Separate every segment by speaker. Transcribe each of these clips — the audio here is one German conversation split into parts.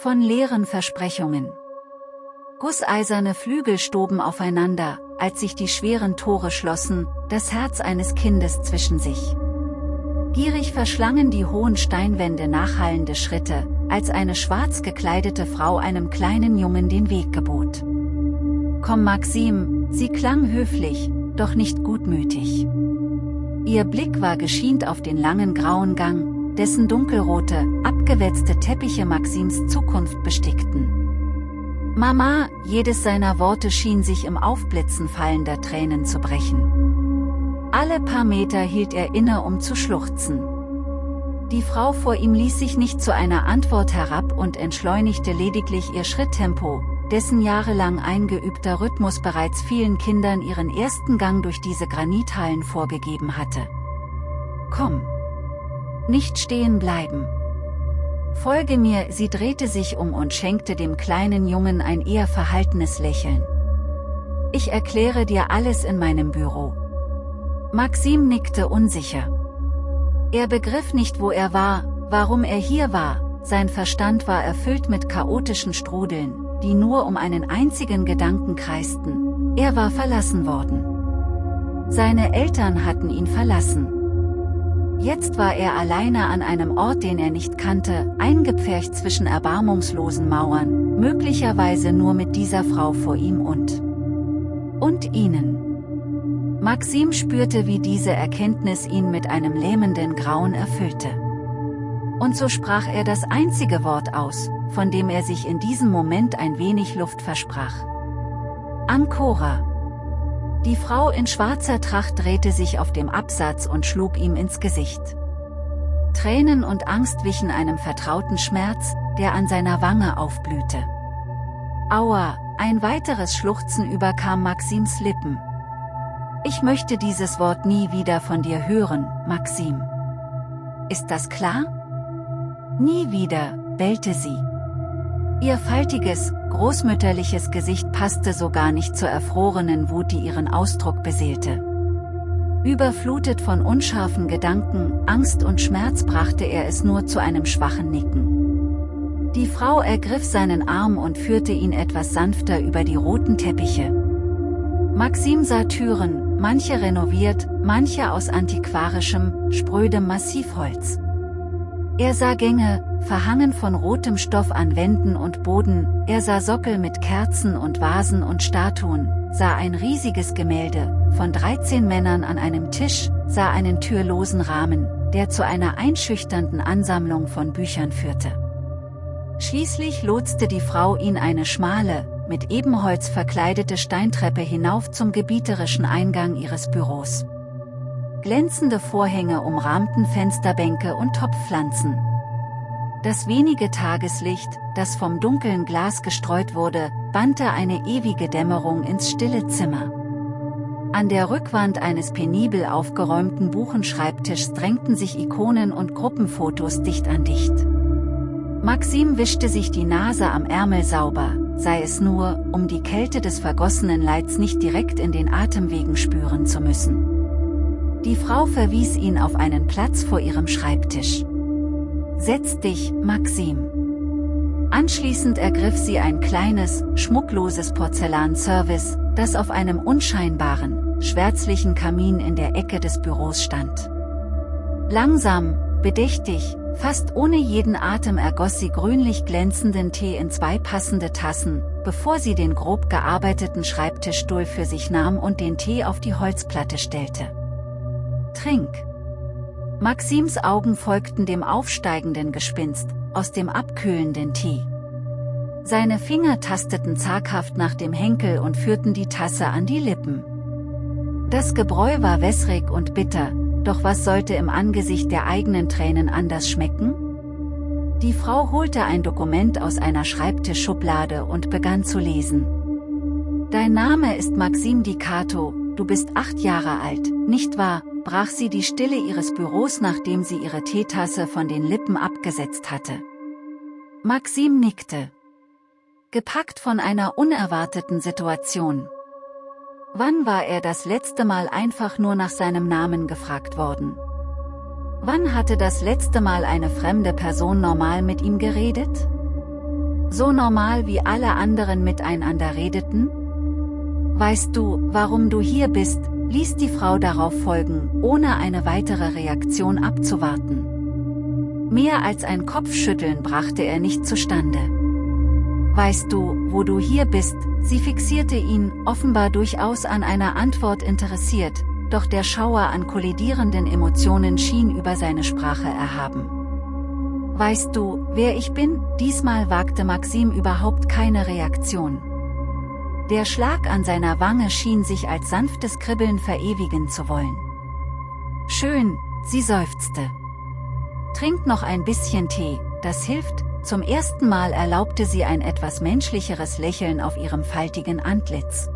Speaker 1: Von leeren Versprechungen. Gusseiserne Flügel stoben aufeinander, als sich die schweren Tore schlossen, das Herz eines Kindes zwischen sich. Gierig verschlangen die hohen Steinwände nachhallende Schritte, als eine schwarz gekleidete Frau einem kleinen Jungen den Weg gebot. Komm Maxim, sie klang höflich, doch nicht gutmütig. Ihr Blick war geschient auf den langen grauen Gang, dessen dunkelrote, abgewetzte Teppiche Maxims Zukunft bestickten. Mama, jedes seiner Worte schien sich im Aufblitzen fallender Tränen zu brechen. Alle paar Meter hielt er inne, um zu schluchzen. Die Frau vor ihm ließ sich nicht zu einer Antwort herab und entschleunigte lediglich ihr Schritttempo, dessen jahrelang eingeübter Rhythmus bereits vielen Kindern ihren ersten Gang durch diese Granithallen vorgegeben hatte. Komm! Nicht stehen bleiben! Folge mir, sie drehte sich um und schenkte dem kleinen Jungen ein eher verhaltenes Lächeln. Ich erkläre dir alles in meinem Büro. Maxim nickte unsicher. Er begriff nicht wo er war, warum er hier war, sein Verstand war erfüllt mit chaotischen Strudeln, die nur um einen einzigen Gedanken kreisten, er war verlassen worden. Seine Eltern hatten ihn verlassen. Jetzt war er alleine an einem Ort den er nicht kannte, eingepfercht zwischen erbarmungslosen Mauern, möglicherweise nur mit dieser Frau vor ihm und und ihnen. Maxim spürte wie diese Erkenntnis ihn mit einem lähmenden Grauen erfüllte. Und so sprach er das einzige Wort aus, von dem er sich in diesem Moment ein wenig Luft versprach. Ancora. Die Frau in schwarzer Tracht drehte sich auf dem Absatz und schlug ihm ins Gesicht. Tränen und Angst wichen einem vertrauten Schmerz, der an seiner Wange aufblühte. Aua, ein weiteres Schluchzen überkam Maxims Lippen. Ich möchte dieses Wort nie wieder von dir hören, Maxim. Ist das klar? Nie wieder, bellte sie. Ihr faltiges, großmütterliches Gesicht passte so gar nicht zur erfrorenen Wut, die ihren Ausdruck beseelte. Überflutet von unscharfen Gedanken, Angst und Schmerz brachte er es nur zu einem schwachen Nicken. Die Frau ergriff seinen Arm und führte ihn etwas sanfter über die roten Teppiche. Maxim sah Türen, manche renoviert, manche aus antiquarischem, sprödem Massivholz. Er sah Gänge, verhangen von rotem Stoff an Wänden und Boden, er sah Sockel mit Kerzen und Vasen und Statuen, sah ein riesiges Gemälde, von 13 Männern an einem Tisch, sah einen türlosen Rahmen, der zu einer einschüchternden Ansammlung von Büchern führte. Schließlich lotste die Frau ihn eine schmale, mit Ebenholz verkleidete Steintreppe hinauf zum gebieterischen Eingang ihres Büros. Glänzende Vorhänge umrahmten Fensterbänke und Topfpflanzen. Das wenige Tageslicht, das vom dunklen Glas gestreut wurde, bannte eine ewige Dämmerung ins stille Zimmer. An der Rückwand eines penibel aufgeräumten Buchenschreibtischs drängten sich Ikonen und Gruppenfotos dicht an dicht. Maxim wischte sich die Nase am Ärmel sauber, sei es nur, um die Kälte des vergossenen Leids nicht direkt in den Atemwegen spüren zu müssen. Die Frau verwies ihn auf einen Platz vor ihrem Schreibtisch. Setz dich, Maxim. Anschließend ergriff sie ein kleines, schmuckloses Porzellanservice, das auf einem unscheinbaren, schwärzlichen Kamin in der Ecke des Büros stand. Langsam, bedächtig, fast ohne jeden Atem ergoss sie grünlich glänzenden Tee in zwei passende Tassen, bevor sie den grob gearbeiteten Schreibtischstuhl für sich nahm und den Tee auf die Holzplatte stellte. Trink! Maxims Augen folgten dem aufsteigenden Gespinst, aus dem abkühlenden Tee. Seine Finger tasteten zaghaft nach dem Henkel und führten die Tasse an die Lippen. Das Gebräu war wässrig und bitter, doch was sollte im Angesicht der eigenen Tränen anders schmecken? Die Frau holte ein Dokument aus einer Schreibtischschublade und begann zu lesen. Dein Name ist Maxim Dicato, du bist acht Jahre alt, nicht wahr? Brach sie die Stille ihres Büros nachdem sie ihre Teetasse von den Lippen abgesetzt hatte. Maxim nickte. Gepackt von einer unerwarteten Situation. Wann war er das letzte Mal einfach nur nach seinem Namen gefragt worden? Wann hatte das letzte Mal eine fremde Person normal mit ihm geredet? So normal wie alle anderen miteinander redeten? Weißt du, warum du hier bist, ließ die Frau darauf folgen, ohne eine weitere Reaktion abzuwarten. Mehr als ein Kopfschütteln brachte er nicht zustande. Weißt du, wo du hier bist, sie fixierte ihn, offenbar durchaus an einer Antwort interessiert, doch der Schauer an kollidierenden Emotionen schien über seine Sprache erhaben. Weißt du, wer ich bin? Diesmal wagte Maxim überhaupt keine Reaktion. Der Schlag an seiner Wange schien sich als sanftes Kribbeln verewigen zu wollen. Schön, sie seufzte. Trink noch ein bisschen Tee, das hilft, zum ersten Mal erlaubte sie ein etwas menschlicheres Lächeln auf ihrem faltigen Antlitz.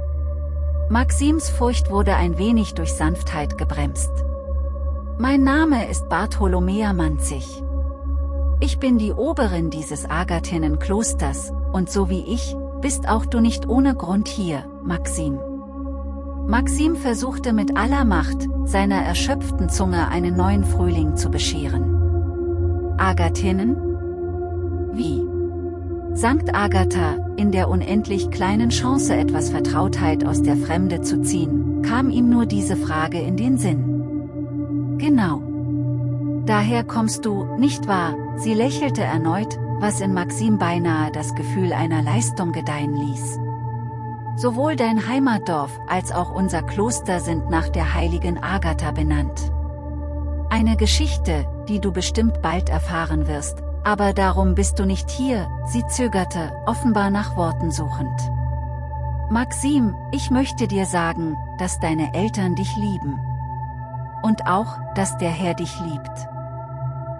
Speaker 1: Maxims Furcht wurde ein wenig durch Sanftheit gebremst. Mein Name ist Bartholomea Manzig. Ich bin die Oberin dieses Agathenen-Klosters, und so wie ich, bist auch du nicht ohne Grund hier, Maxim. Maxim versuchte mit aller Macht, seiner erschöpften Zunge einen neuen Frühling zu bescheren. Agathenen? Wie? Sankt Agatha, in der unendlich kleinen Chance etwas Vertrautheit aus der Fremde zu ziehen, kam ihm nur diese Frage in den Sinn. Genau. Daher kommst du, nicht wahr? Sie lächelte erneut, was in Maxim beinahe das Gefühl einer Leistung gedeihen ließ. Sowohl dein Heimatdorf als auch unser Kloster sind nach der heiligen Agatha benannt. Eine Geschichte, die du bestimmt bald erfahren wirst, aber darum bist du nicht hier, sie zögerte, offenbar nach Worten suchend. Maxim, ich möchte dir sagen, dass deine Eltern dich lieben. Und auch, dass der Herr dich liebt.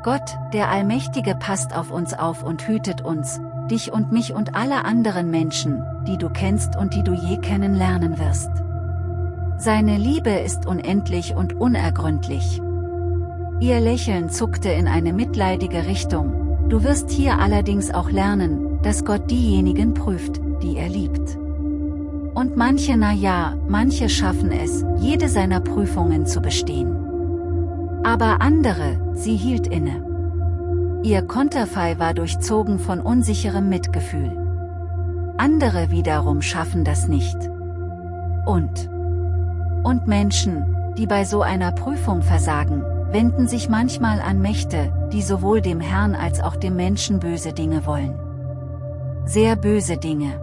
Speaker 1: Gott, der Allmächtige passt auf uns auf und hütet uns, dich und mich und alle anderen Menschen, die du kennst und die du je kennenlernen wirst. Seine Liebe ist unendlich und unergründlich. Ihr Lächeln zuckte in eine mitleidige Richtung, du wirst hier allerdings auch lernen, dass Gott diejenigen prüft, die er liebt. Und manche na ja, manche schaffen es, jede seiner Prüfungen zu bestehen. Aber andere, sie hielt inne. Ihr Konterfei war durchzogen von unsicherem Mitgefühl. Andere wiederum schaffen das nicht. Und. Und Menschen, die bei so einer Prüfung versagen, wenden sich manchmal an Mächte, die sowohl dem Herrn als auch dem Menschen böse Dinge wollen. Sehr böse Dinge.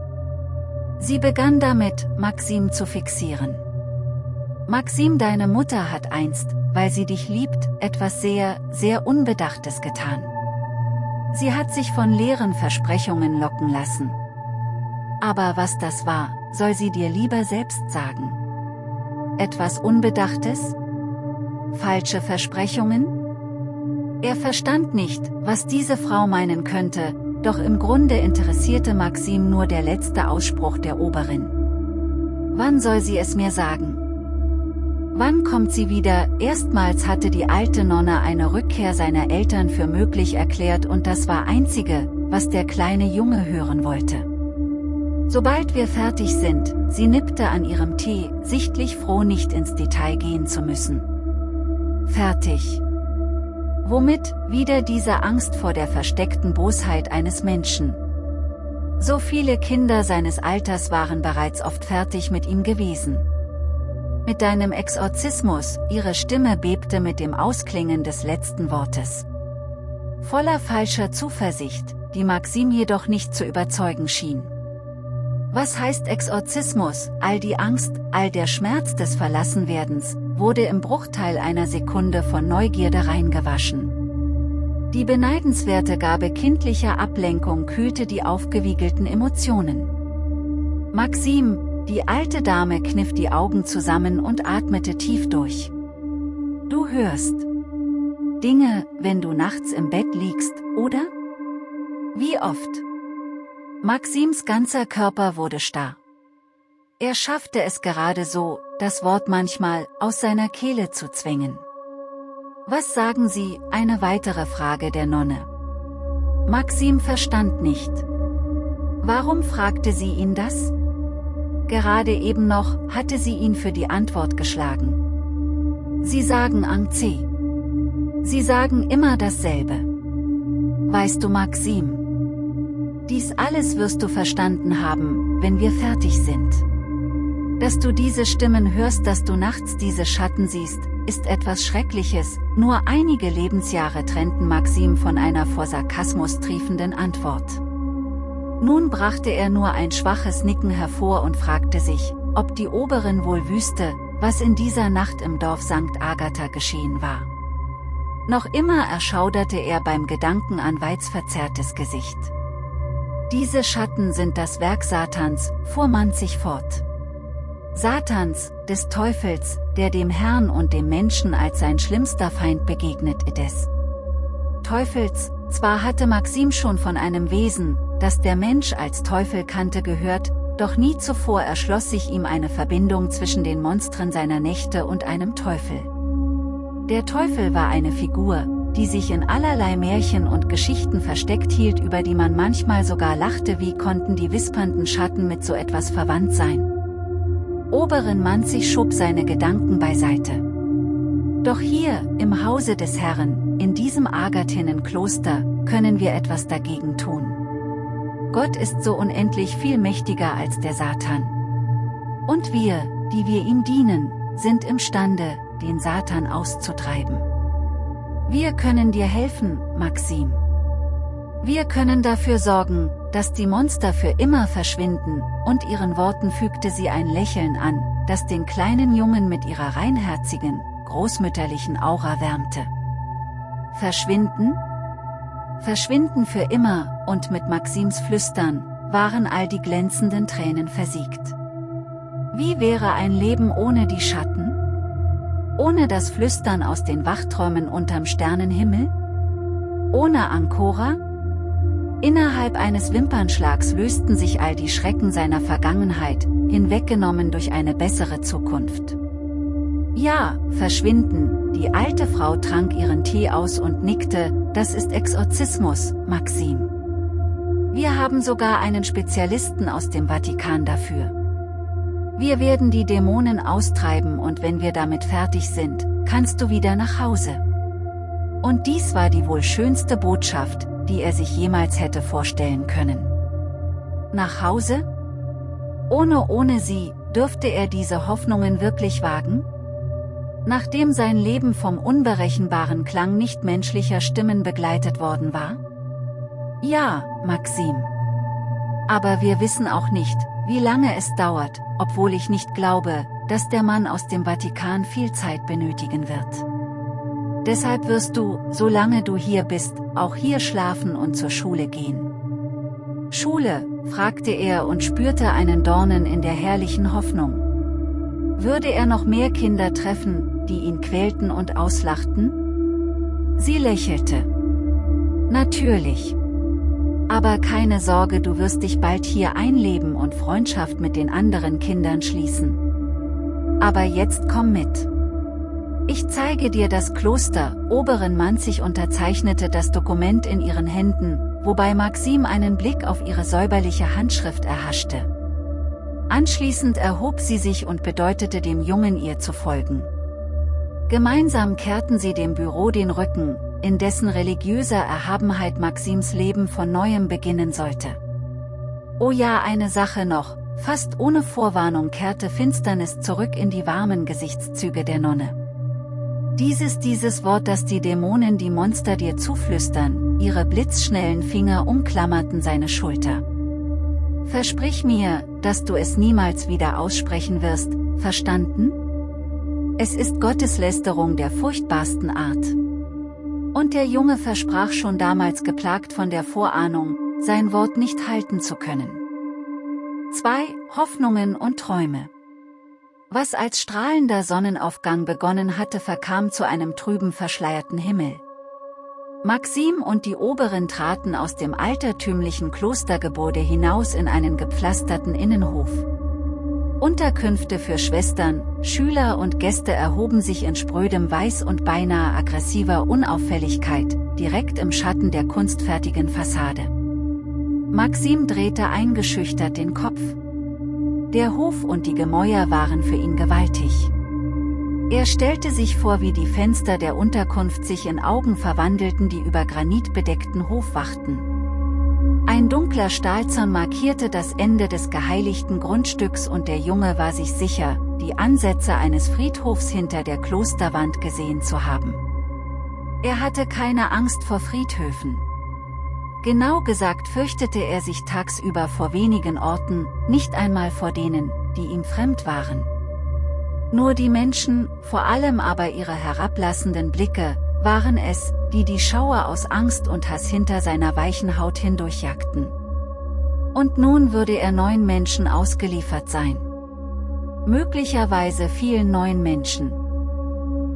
Speaker 1: Sie begann damit, Maxim zu fixieren. Maxim deine Mutter hat einst, weil sie dich liebt, etwas sehr, sehr Unbedachtes getan. Sie hat sich von leeren Versprechungen locken lassen. Aber was das war, soll sie dir lieber selbst sagen. Etwas Unbedachtes? Falsche Versprechungen? Er verstand nicht, was diese Frau meinen könnte, doch im Grunde interessierte Maxim nur der letzte Ausspruch der Oberin. Wann soll sie es mir sagen? Wann kommt sie wieder? Erstmals hatte die alte Nonne eine Rückkehr seiner Eltern für möglich erklärt und das war einzige, was der kleine Junge hören wollte. Sobald wir fertig sind, sie nippte an ihrem Tee, sichtlich froh nicht ins Detail gehen zu müssen. Fertig. Womit, wieder diese Angst vor der versteckten Bosheit eines Menschen. So viele Kinder seines Alters waren bereits oft fertig mit ihm gewesen. Mit deinem Exorzismus, ihre Stimme bebte mit dem Ausklingen des letzten Wortes. Voller falscher Zuversicht, die Maxim jedoch nicht zu überzeugen schien. Was heißt Exorzismus? All die Angst, all der Schmerz des Verlassenwerdens, wurde im Bruchteil einer Sekunde von Neugierde reingewaschen. Die beneidenswerte Gabe kindlicher Ablenkung kühlte die aufgewiegelten Emotionen. Maxim, die alte Dame kniff die Augen zusammen und atmete tief durch. Du hörst Dinge, wenn du nachts im Bett liegst, oder? Wie oft? Maxims ganzer Körper wurde starr. Er schaffte es gerade so, das Wort manchmal aus seiner Kehle zu zwingen. Was sagen Sie, eine weitere Frage der Nonne. Maxim verstand nicht. Warum fragte sie ihn das? Gerade eben noch, hatte sie ihn für die Antwort geschlagen. Sie sagen Ang C. Sie sagen immer dasselbe. Weißt du Maxim? Dies alles wirst du verstanden haben, wenn wir fertig sind. Dass du diese Stimmen hörst, dass du nachts diese Schatten siehst, ist etwas Schreckliches, nur einige Lebensjahre trennten Maxim von einer vor Sarkasmus triefenden Antwort. Nun brachte er nur ein schwaches Nicken hervor und fragte sich, ob die Oberin wohl wüsste, was in dieser Nacht im Dorf St. Agatha geschehen war. Noch immer erschauderte er beim Gedanken an Weiz verzerrtes Gesicht. Diese Schatten sind das Werk Satans, fuhr man sich fort. Satans, des Teufels, der dem Herrn und dem Menschen als sein schlimmster Feind begegnet des Teufels, zwar hatte Maxim schon von einem Wesen, das der Mensch als Teufel kannte gehört, doch nie zuvor erschloss sich ihm eine Verbindung zwischen den Monstern seiner Nächte und einem Teufel. Der Teufel war eine Figur, die sich in allerlei Märchen und Geschichten versteckt hielt über die man manchmal sogar lachte wie konnten die wispernden Schatten mit so etwas verwandt sein. Oberin Manzig schob seine Gedanken beiseite. Doch hier, im Hause des Herrn, in diesem Agathinnenkloster, können wir etwas dagegen tun. Gott ist so unendlich viel mächtiger als der Satan. Und wir, die wir ihm dienen, sind imstande, den Satan auszutreiben. Wir können dir helfen, Maxim. Wir können dafür sorgen, dass die Monster für immer verschwinden, und ihren Worten fügte sie ein Lächeln an, das den kleinen Jungen mit ihrer reinherzigen, großmütterlichen Aura wärmte. Verschwinden? Verschwinden für immer, und mit Maxims Flüstern, waren all die glänzenden Tränen versiegt. Wie wäre ein Leben ohne die Schatten? Ohne das Flüstern aus den Wachträumen unterm Sternenhimmel? Ohne Ankora? Innerhalb eines Wimpernschlags lösten sich all die Schrecken seiner Vergangenheit, hinweggenommen durch eine bessere Zukunft. Ja, verschwinden, die alte Frau trank ihren Tee aus und nickte, das ist Exorzismus, Maxim. Wir haben sogar einen Spezialisten aus dem Vatikan dafür. Wir werden die Dämonen austreiben und wenn wir damit fertig sind, kannst du wieder nach Hause. Und dies war die wohl schönste Botschaft, die er sich jemals hätte vorstellen können. Nach Hause? Ohne ohne sie, dürfte er diese Hoffnungen wirklich wagen? Nachdem sein Leben vom unberechenbaren Klang nichtmenschlicher Stimmen begleitet worden war? Ja, Maxim. Aber wir wissen auch nicht, wie lange es dauert, obwohl ich nicht glaube, dass der Mann aus dem Vatikan viel Zeit benötigen wird. Deshalb wirst du, solange du hier bist, auch hier schlafen und zur Schule gehen. Schule, fragte er und spürte einen Dornen in der herrlichen Hoffnung. Würde er noch mehr Kinder treffen, die ihn quälten und auslachten? Sie lächelte. Natürlich. Aber keine Sorge, du wirst dich bald hier einleben und Freundschaft mit den anderen Kindern schließen. Aber jetzt komm mit. Ich zeige dir das Kloster, Oberin Manzig unterzeichnete das Dokument in ihren Händen, wobei Maxim einen Blick auf ihre säuberliche Handschrift erhaschte. Anschließend erhob sie sich und bedeutete dem Jungen ihr zu folgen. Gemeinsam kehrten sie dem Büro den Rücken, in dessen religiöser Erhabenheit Maxims Leben von neuem beginnen sollte. Oh ja eine Sache noch, fast ohne Vorwarnung kehrte Finsternis zurück in die warmen Gesichtszüge der Nonne. Dieses dieses Wort das die Dämonen die Monster dir zuflüstern, ihre blitzschnellen Finger umklammerten seine Schulter. Versprich mir, dass du es niemals wieder aussprechen wirst, verstanden? Es ist Gotteslästerung der furchtbarsten Art. Und der Junge versprach schon damals geplagt von der Vorahnung, sein Wort nicht halten zu können. 2. Hoffnungen und Träume Was als strahlender Sonnenaufgang begonnen hatte verkam zu einem trüben verschleierten Himmel. Maxim und die Oberen traten aus dem altertümlichen Klostergebäude hinaus in einen gepflasterten Innenhof. Unterkünfte für Schwestern, Schüler und Gäste erhoben sich in sprödem Weiß und beinahe aggressiver Unauffälligkeit, direkt im Schatten der kunstfertigen Fassade. Maxim drehte eingeschüchtert den Kopf. Der Hof und die Gemäuer waren für ihn gewaltig. Er stellte sich vor wie die Fenster der Unterkunft sich in Augen verwandelten die über Granit bedeckten Hof wachten. Ein dunkler Stahlzaun markierte das Ende des geheiligten Grundstücks und der Junge war sich sicher, die Ansätze eines Friedhofs hinter der Klosterwand gesehen zu haben. Er hatte keine Angst vor Friedhöfen. Genau gesagt fürchtete er sich tagsüber vor wenigen Orten, nicht einmal vor denen, die ihm fremd waren. Nur die Menschen, vor allem aber ihre herablassenden Blicke, waren es, die die Schauer aus Angst und Hass hinter seiner weichen Haut hindurchjagten. Und nun würde er neun Menschen ausgeliefert sein. Möglicherweise vielen neuen Menschen.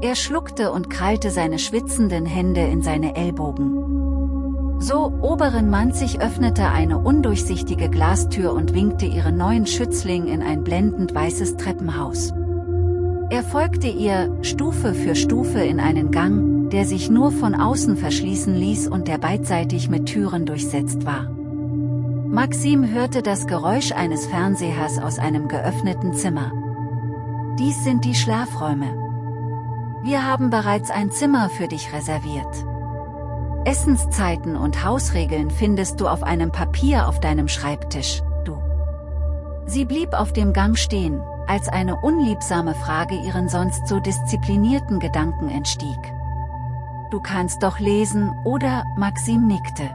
Speaker 1: Er schluckte und krallte seine schwitzenden Hände in seine Ellbogen. So, oberen Manzig öffnete eine undurchsichtige Glastür und winkte ihren neuen Schützling in ein blendend weißes Treppenhaus. Er folgte ihr, Stufe für Stufe in einen Gang, der sich nur von außen verschließen ließ und der beidseitig mit Türen durchsetzt war. Maxim hörte das Geräusch eines Fernsehers aus einem geöffneten Zimmer. Dies sind die Schlafräume. Wir haben bereits ein Zimmer für dich reserviert. Essenszeiten und Hausregeln findest du auf einem Papier auf deinem Schreibtisch, du. Sie blieb auf dem Gang stehen, als eine unliebsame Frage ihren sonst so disziplinierten Gedanken entstieg. Du kannst doch lesen, oder, Maxim nickte.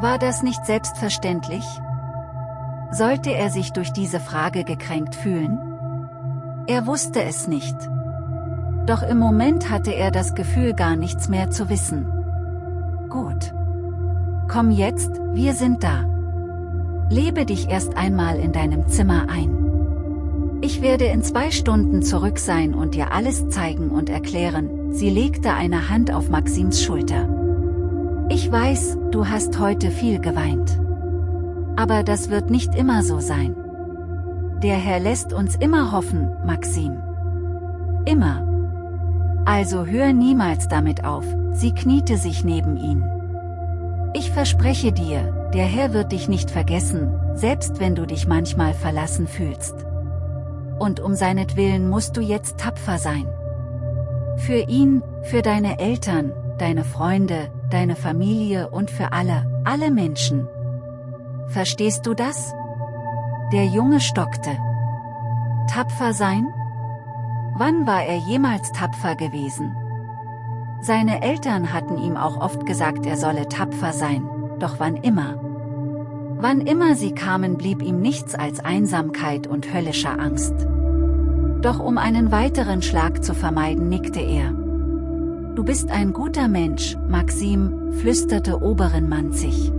Speaker 1: War das nicht selbstverständlich? Sollte er sich durch diese Frage gekränkt fühlen? Er wusste es nicht. Doch im Moment hatte er das Gefühl gar nichts mehr zu wissen. Gut. Komm jetzt, wir sind da. Lebe dich erst einmal in deinem Zimmer ein. Ich werde in zwei Stunden zurück sein und dir alles zeigen und erklären, sie legte eine Hand auf Maxims Schulter. Ich weiß, du hast heute viel geweint. Aber das wird nicht immer so sein. Der Herr lässt uns immer hoffen, Maxim. Immer. Also hör niemals damit auf, sie kniete sich neben ihn. Ich verspreche dir, der Herr wird dich nicht vergessen, selbst wenn du dich manchmal verlassen fühlst. Und um seinetwillen musst du jetzt tapfer sein. Für ihn, für deine Eltern, deine Freunde, deine Familie und für alle, alle Menschen. Verstehst du das? Der Junge stockte. Tapfer sein? Wann war er jemals tapfer gewesen? Seine Eltern hatten ihm auch oft gesagt, er solle tapfer sein, doch wann immer? Wann immer sie kamen blieb ihm nichts als Einsamkeit und höllischer Angst. Doch um einen weiteren Schlag zu vermeiden nickte er. Du bist ein guter Mensch, Maxim, flüsterte Oberin Manzig.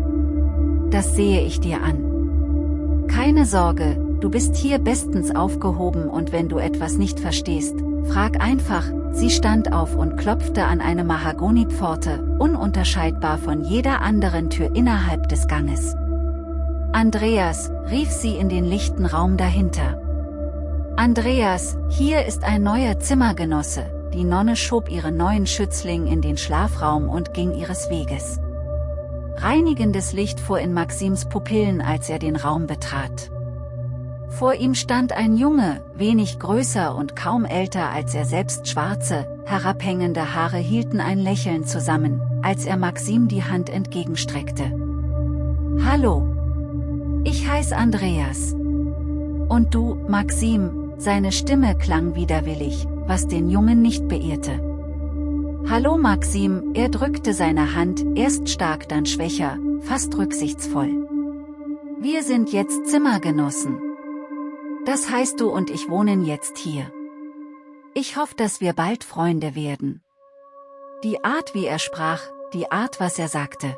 Speaker 1: Das sehe ich dir an. Keine Sorge, Du bist hier bestens aufgehoben und wenn du etwas nicht verstehst, frag einfach, sie stand auf und klopfte an eine Mahagonipforte, ununterscheidbar von jeder anderen Tür innerhalb des Ganges. Andreas, rief sie in den lichten Raum dahinter. Andreas, hier ist ein neuer Zimmergenosse, die Nonne schob ihren neuen Schützling in den Schlafraum und ging ihres Weges. Reinigendes Licht fuhr in Maxims Pupillen als er den Raum betrat. Vor ihm stand ein Junge, wenig größer und kaum älter als er selbst schwarze, herabhängende Haare hielten ein Lächeln zusammen, als er Maxim die Hand entgegenstreckte. Hallo. Ich heiß Andreas. Und du, Maxim, seine Stimme klang widerwillig, was den Jungen nicht beirrte. Hallo Maxim, er drückte seine Hand, erst stark dann schwächer, fast rücksichtsvoll. Wir sind jetzt Zimmergenossen. Das heißt du und ich wohnen jetzt hier. Ich hoffe, dass wir bald Freunde werden. Die Art wie er sprach, die Art was er sagte.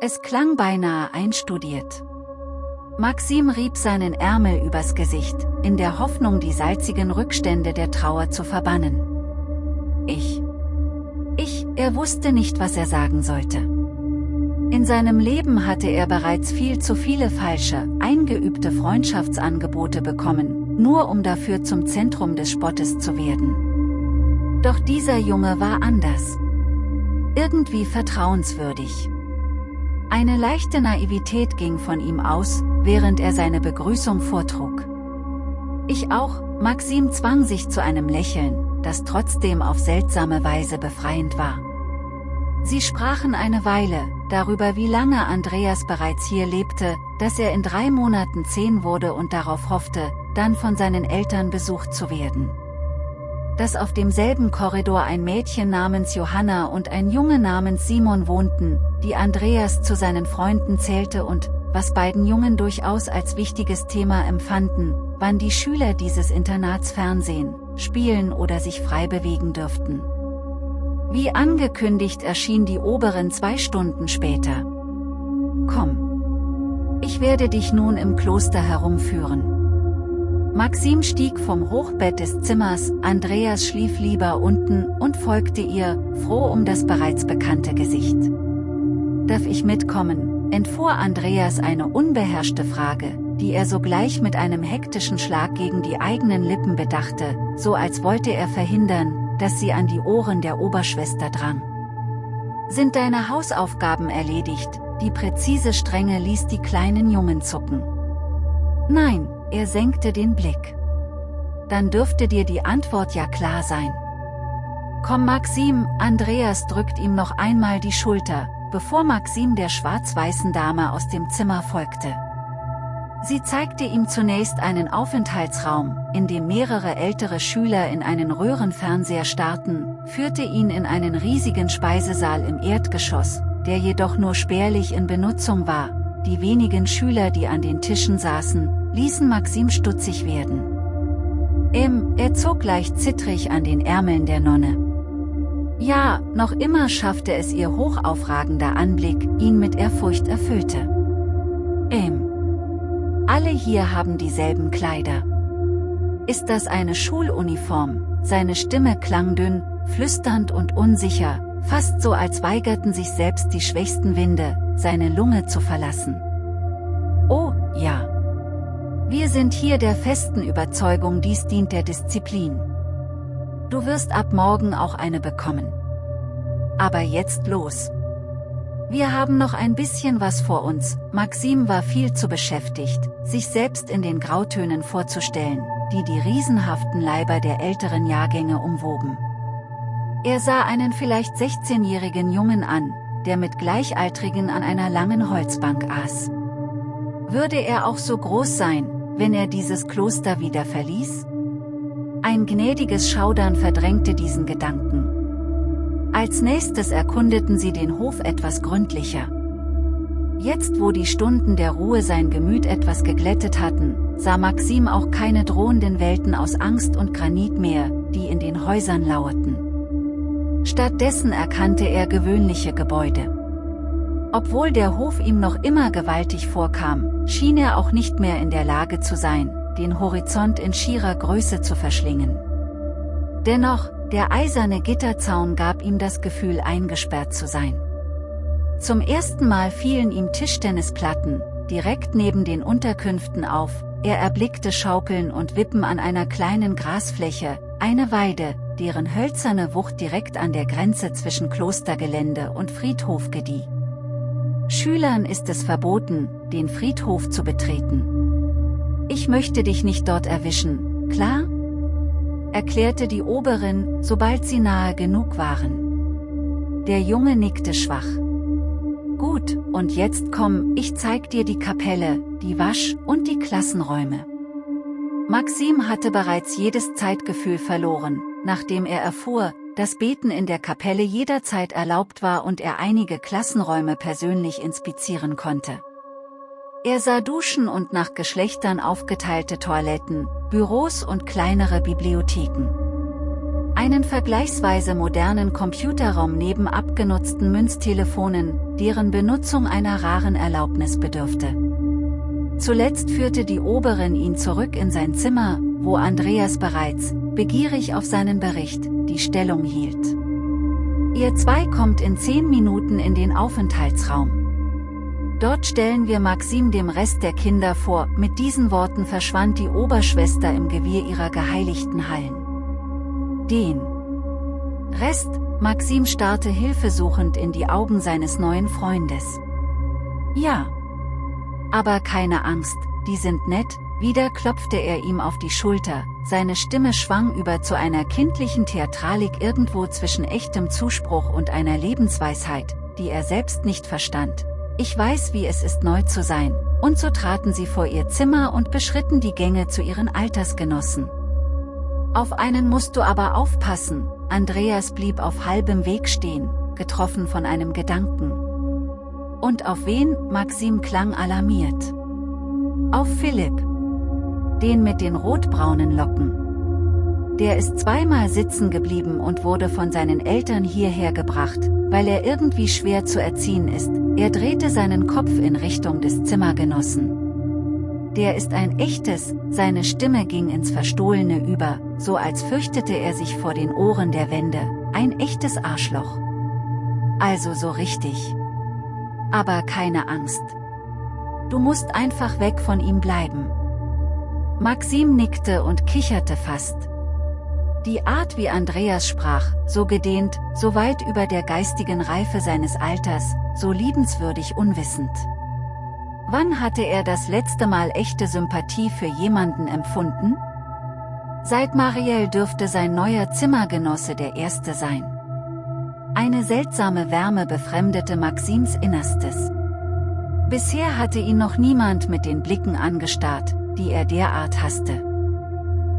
Speaker 1: Es klang beinahe einstudiert. Maxim rieb seinen Ärmel übers Gesicht, in der Hoffnung die salzigen Rückstände der Trauer zu verbannen. Ich. Ich, er wusste nicht was er sagen sollte. In seinem Leben hatte er bereits viel zu viele falsche, eingeübte Freundschaftsangebote bekommen, nur um dafür zum Zentrum des Spottes zu werden. Doch dieser Junge war anders. Irgendwie vertrauenswürdig. Eine leichte Naivität ging von ihm aus, während er seine Begrüßung vortrug. Ich auch, Maxim zwang sich zu einem Lächeln, das trotzdem auf seltsame Weise befreiend war. Sie sprachen eine Weile, darüber wie lange Andreas bereits hier lebte, dass er in drei Monaten zehn wurde und darauf hoffte, dann von seinen Eltern besucht zu werden. Dass auf demselben Korridor ein Mädchen namens Johanna und ein Junge namens Simon wohnten, die Andreas zu seinen Freunden zählte und, was beiden Jungen durchaus als wichtiges Thema empfanden, wann die Schüler dieses Internats Fernsehen, spielen oder sich frei bewegen dürften. Wie angekündigt erschien die Oberin zwei Stunden später. Komm. Ich werde dich nun im Kloster herumführen. Maxim stieg vom Hochbett des Zimmers, Andreas schlief lieber unten und folgte ihr, froh um das bereits bekannte Gesicht. Darf ich mitkommen, entfuhr Andreas eine unbeherrschte Frage, die er sogleich mit einem hektischen Schlag gegen die eigenen Lippen bedachte, so als wollte er verhindern, dass sie an die Ohren der Oberschwester drang. Sind deine Hausaufgaben erledigt, die präzise Strenge ließ die kleinen Jungen zucken. Nein, er senkte den Blick. Dann dürfte dir die Antwort ja klar sein. Komm Maxim, Andreas drückt ihm noch einmal die Schulter, bevor Maxim der schwarz-weißen Dame aus dem Zimmer folgte. Sie zeigte ihm zunächst einen Aufenthaltsraum, in dem mehrere ältere Schüler in einen Röhrenfernseher starrten, führte ihn in einen riesigen Speisesaal im Erdgeschoss, der jedoch nur spärlich in Benutzung war. Die wenigen Schüler, die an den Tischen saßen, ließen Maxim stutzig werden. Im, er zog leicht zittrig an den Ärmeln der Nonne. Ja, noch immer schaffte es ihr hochaufragender Anblick, ihn mit Ehrfurcht erfüllte. Im. Alle hier haben dieselben Kleider. Ist das eine Schuluniform? Seine Stimme klang dünn, flüsternd und unsicher, fast so als weigerten sich selbst die schwächsten Winde, seine Lunge zu verlassen. Oh, ja. Wir sind hier der festen Überzeugung dies dient der Disziplin. Du wirst ab morgen auch eine bekommen. Aber jetzt los. Wir haben noch ein bisschen was vor uns, Maxim war viel zu beschäftigt, sich selbst in den Grautönen vorzustellen, die die riesenhaften Leiber der älteren Jahrgänge umwoben. Er sah einen vielleicht 16-jährigen Jungen an, der mit Gleichaltrigen an einer langen Holzbank aß. Würde er auch so groß sein, wenn er dieses Kloster wieder verließ? Ein gnädiges Schaudern verdrängte diesen Gedanken. Als nächstes erkundeten sie den Hof etwas gründlicher. Jetzt wo die Stunden der Ruhe sein Gemüt etwas geglättet hatten, sah Maxim auch keine drohenden Welten aus Angst und Granit mehr, die in den Häusern lauerten. Stattdessen erkannte er gewöhnliche Gebäude. Obwohl der Hof ihm noch immer gewaltig vorkam, schien er auch nicht mehr in der Lage zu sein, den Horizont in schierer Größe zu verschlingen. Dennoch, der eiserne Gitterzaun gab ihm das Gefühl eingesperrt zu sein. Zum ersten Mal fielen ihm Tischtennisplatten, direkt neben den Unterkünften auf, er erblickte Schaukeln und Wippen an einer kleinen Grasfläche, eine Weide, deren hölzerne Wucht direkt an der Grenze zwischen Klostergelände und Friedhof gedieh. Schülern ist es verboten, den Friedhof zu betreten. Ich möchte dich nicht dort erwischen, klar? erklärte die Oberin, sobald sie nahe genug waren. Der Junge nickte schwach. Gut, und jetzt komm, ich zeig dir die Kapelle, die Wasch- und die Klassenräume. Maxim hatte bereits jedes Zeitgefühl verloren, nachdem er erfuhr, dass Beten in der Kapelle jederzeit erlaubt war und er einige Klassenräume persönlich inspizieren konnte. Er sah Duschen und nach Geschlechtern aufgeteilte Toiletten, Büros und kleinere Bibliotheken. Einen vergleichsweise modernen Computerraum neben abgenutzten Münztelefonen, deren Benutzung einer raren Erlaubnis bedürfte. Zuletzt führte die Oberin ihn zurück in sein Zimmer, wo Andreas bereits, begierig auf seinen Bericht, die Stellung hielt. Ihr zwei kommt in zehn Minuten in den Aufenthaltsraum. Dort stellen wir Maxim dem Rest der Kinder vor, mit diesen Worten verschwand die Oberschwester im Gewirr ihrer geheiligten Hallen. Den Rest, Maxim starrte hilfesuchend in die Augen seines neuen Freundes. Ja. Aber keine Angst, die sind nett, wieder klopfte er ihm auf die Schulter, seine Stimme schwang über zu einer kindlichen Theatralik irgendwo zwischen echtem Zuspruch und einer Lebensweisheit, die er selbst nicht verstand. Ich weiß wie es ist neu zu sein, und so traten sie vor ihr Zimmer und beschritten die Gänge zu ihren Altersgenossen. Auf einen musst du aber aufpassen, Andreas blieb auf halbem Weg stehen, getroffen von einem Gedanken. Und auf wen, Maxim klang alarmiert. Auf Philipp. Den mit den rotbraunen Locken. Der ist zweimal sitzen geblieben und wurde von seinen Eltern hierher gebracht, weil er irgendwie schwer zu erziehen ist, er drehte seinen Kopf in Richtung des Zimmergenossen. Der ist ein echtes, seine Stimme ging ins Verstohlene über, so als fürchtete er sich vor den Ohren der Wände, ein echtes Arschloch. Also so richtig. Aber keine Angst. Du musst einfach weg von ihm bleiben. Maxim nickte und kicherte fast. Die Art wie Andreas sprach, so gedehnt, so weit über der geistigen Reife seines Alters, so liebenswürdig unwissend. Wann hatte er das letzte Mal echte Sympathie für jemanden empfunden? Seit Marielle dürfte sein neuer Zimmergenosse der Erste sein. Eine seltsame Wärme befremdete Maxims Innerstes. Bisher hatte ihn noch niemand mit den Blicken angestarrt, die er derart hasste.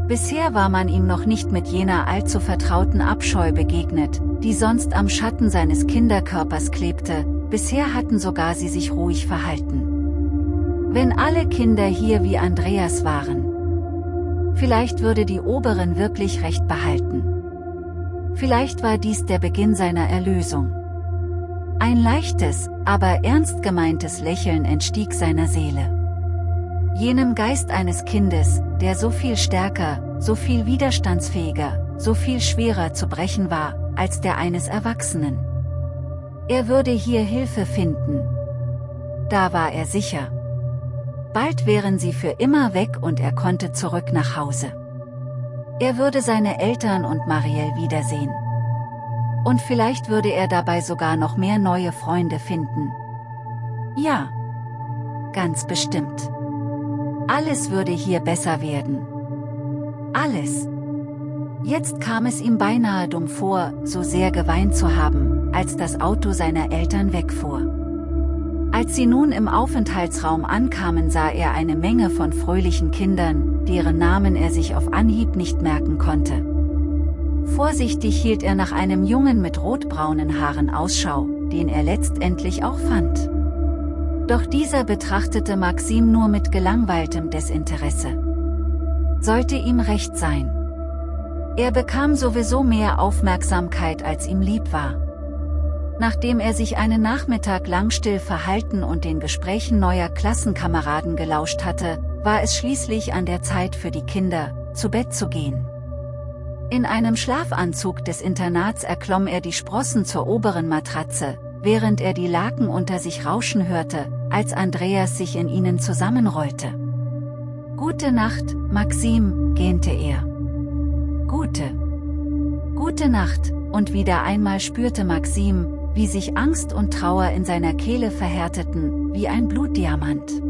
Speaker 1: Bisher war man ihm noch nicht mit jener allzu vertrauten Abscheu begegnet, die sonst am Schatten seines Kinderkörpers klebte, bisher hatten sogar sie sich ruhig verhalten. Wenn alle Kinder hier wie Andreas waren. Vielleicht würde die Oberin wirklich recht behalten. Vielleicht war dies der Beginn seiner Erlösung. Ein leichtes, aber ernst gemeintes Lächeln entstieg seiner Seele. Jenem Geist eines Kindes, der so viel stärker, so viel widerstandsfähiger, so viel schwerer zu brechen war, als der eines Erwachsenen. Er würde hier Hilfe finden. Da war er sicher. Bald wären sie für immer weg und er konnte zurück nach Hause. Er würde seine Eltern und Marielle wiedersehen. Und vielleicht würde er dabei sogar noch mehr neue Freunde finden. Ja. Ganz bestimmt. Alles würde hier besser werden. Alles. Jetzt kam es ihm beinahe dumm vor, so sehr geweint zu haben, als das Auto seiner Eltern wegfuhr. Als sie nun im Aufenthaltsraum ankamen sah er eine Menge von fröhlichen Kindern, deren Namen er sich auf Anhieb nicht merken konnte. Vorsichtig hielt er nach einem Jungen mit rotbraunen Haaren Ausschau, den er letztendlich auch fand. Doch dieser betrachtete Maxim nur mit gelangweiltem Desinteresse. Sollte ihm recht sein. Er bekam sowieso mehr Aufmerksamkeit als ihm lieb war. Nachdem er sich einen Nachmittag lang still verhalten und den Gesprächen neuer Klassenkameraden gelauscht hatte, war es schließlich an der Zeit für die Kinder, zu Bett zu gehen. In einem Schlafanzug des Internats erklomm er die Sprossen zur oberen Matratze, während er die Laken unter sich rauschen hörte, als Andreas sich in ihnen zusammenrollte. Gute Nacht, Maxim, gähnte er. Gute. Gute Nacht, und wieder einmal spürte Maxim, wie sich Angst und Trauer in seiner Kehle verhärteten, wie ein Blutdiamant.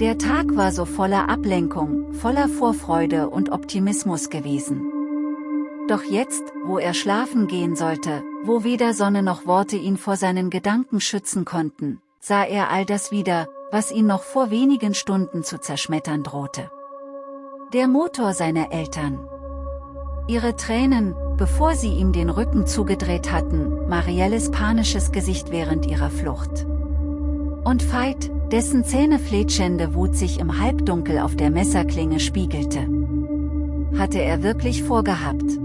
Speaker 1: Der Tag war so voller Ablenkung, voller Vorfreude und Optimismus gewesen. Doch jetzt, wo er schlafen gehen sollte, wo weder Sonne noch Worte ihn vor seinen Gedanken schützen konnten, sah er all das wieder, was ihn noch vor wenigen Stunden zu zerschmettern drohte. Der Motor seiner Eltern. Ihre Tränen, bevor sie ihm den Rücken zugedreht hatten, Marielles panisches Gesicht während ihrer Flucht. Und Veit, dessen zähnefletschende Wut sich im Halbdunkel auf der Messerklinge spiegelte. Hatte er wirklich vorgehabt.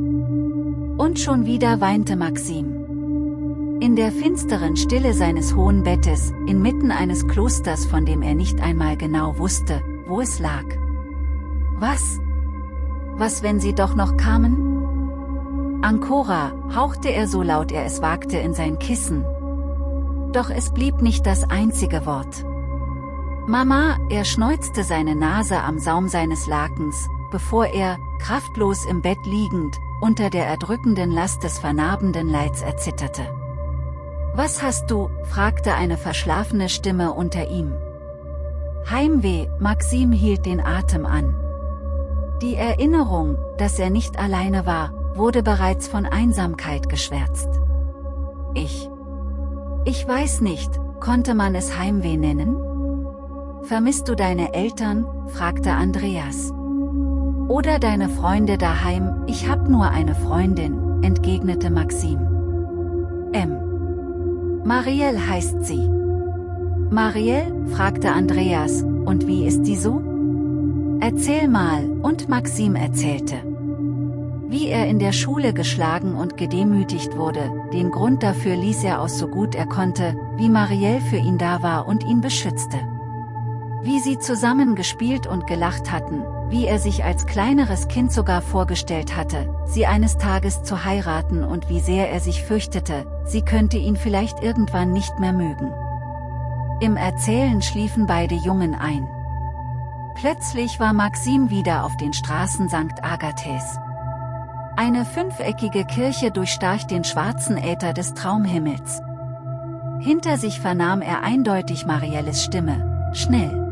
Speaker 1: Und schon wieder weinte Maxim. In der finsteren Stille seines hohen Bettes, inmitten eines Klosters von dem er nicht einmal genau wusste, wo es lag. Was? Was wenn sie doch noch kamen? Ancora, hauchte er so laut er es wagte in sein Kissen. Doch es blieb nicht das einzige Wort. Mama, er schneuzte seine Nase am Saum seines Lakens, bevor er, kraftlos im Bett liegend, unter der erdrückenden Last des vernarbenden Leids erzitterte. Was hast du? fragte eine verschlafene Stimme unter ihm. Heimweh, Maxim hielt den Atem an. Die Erinnerung, dass er nicht alleine war, wurde bereits von Einsamkeit geschwärzt. Ich. Ich weiß nicht, konnte man es Heimweh nennen? Vermisst du deine Eltern? fragte Andreas. Oder deine Freunde daheim, ich hab nur eine Freundin, entgegnete Maxim. M. Marielle heißt sie. Marielle? fragte Andreas, und wie ist die so? Erzähl mal, und Maxim erzählte. Wie er in der Schule geschlagen und gedemütigt wurde, den Grund dafür ließ er aus so gut er konnte, wie Marielle für ihn da war und ihn beschützte. Wie sie zusammen gespielt und gelacht hatten, wie er sich als kleineres Kind sogar vorgestellt hatte, sie eines Tages zu heiraten und wie sehr er sich fürchtete, sie könnte ihn vielleicht irgendwann nicht mehr mögen. Im Erzählen schliefen beide Jungen ein. Plötzlich war Maxim wieder auf den Straßen St. Agathes. Eine fünfeckige Kirche durchstach den schwarzen Äther des Traumhimmels. Hinter sich vernahm er eindeutig Marielles Stimme, schnell.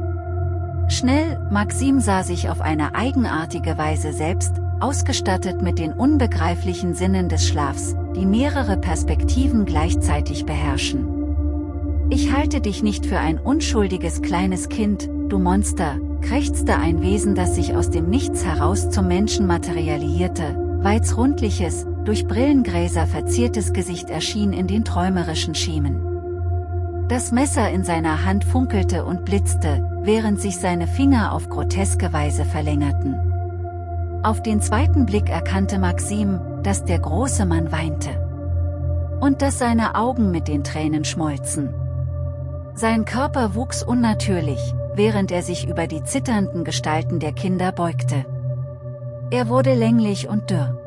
Speaker 1: Schnell, Maxim sah sich auf eine eigenartige Weise selbst, ausgestattet mit den unbegreiflichen Sinnen des Schlafs, die mehrere Perspektiven gleichzeitig beherrschen. Ich halte dich nicht für ein unschuldiges kleines Kind, du Monster, krächzte ein Wesen das sich aus dem Nichts heraus zum Menschen materialisierte, Weiz rundliches, durch Brillengräser verziertes Gesicht erschien in den träumerischen Schemen. Das Messer in seiner Hand funkelte und blitzte, während sich seine Finger auf groteske Weise verlängerten. Auf den zweiten Blick erkannte Maxim, dass der große Mann weinte. Und dass seine Augen mit den Tränen schmolzen. Sein Körper wuchs unnatürlich, während er sich über die zitternden Gestalten der Kinder beugte. Er wurde länglich und dürr.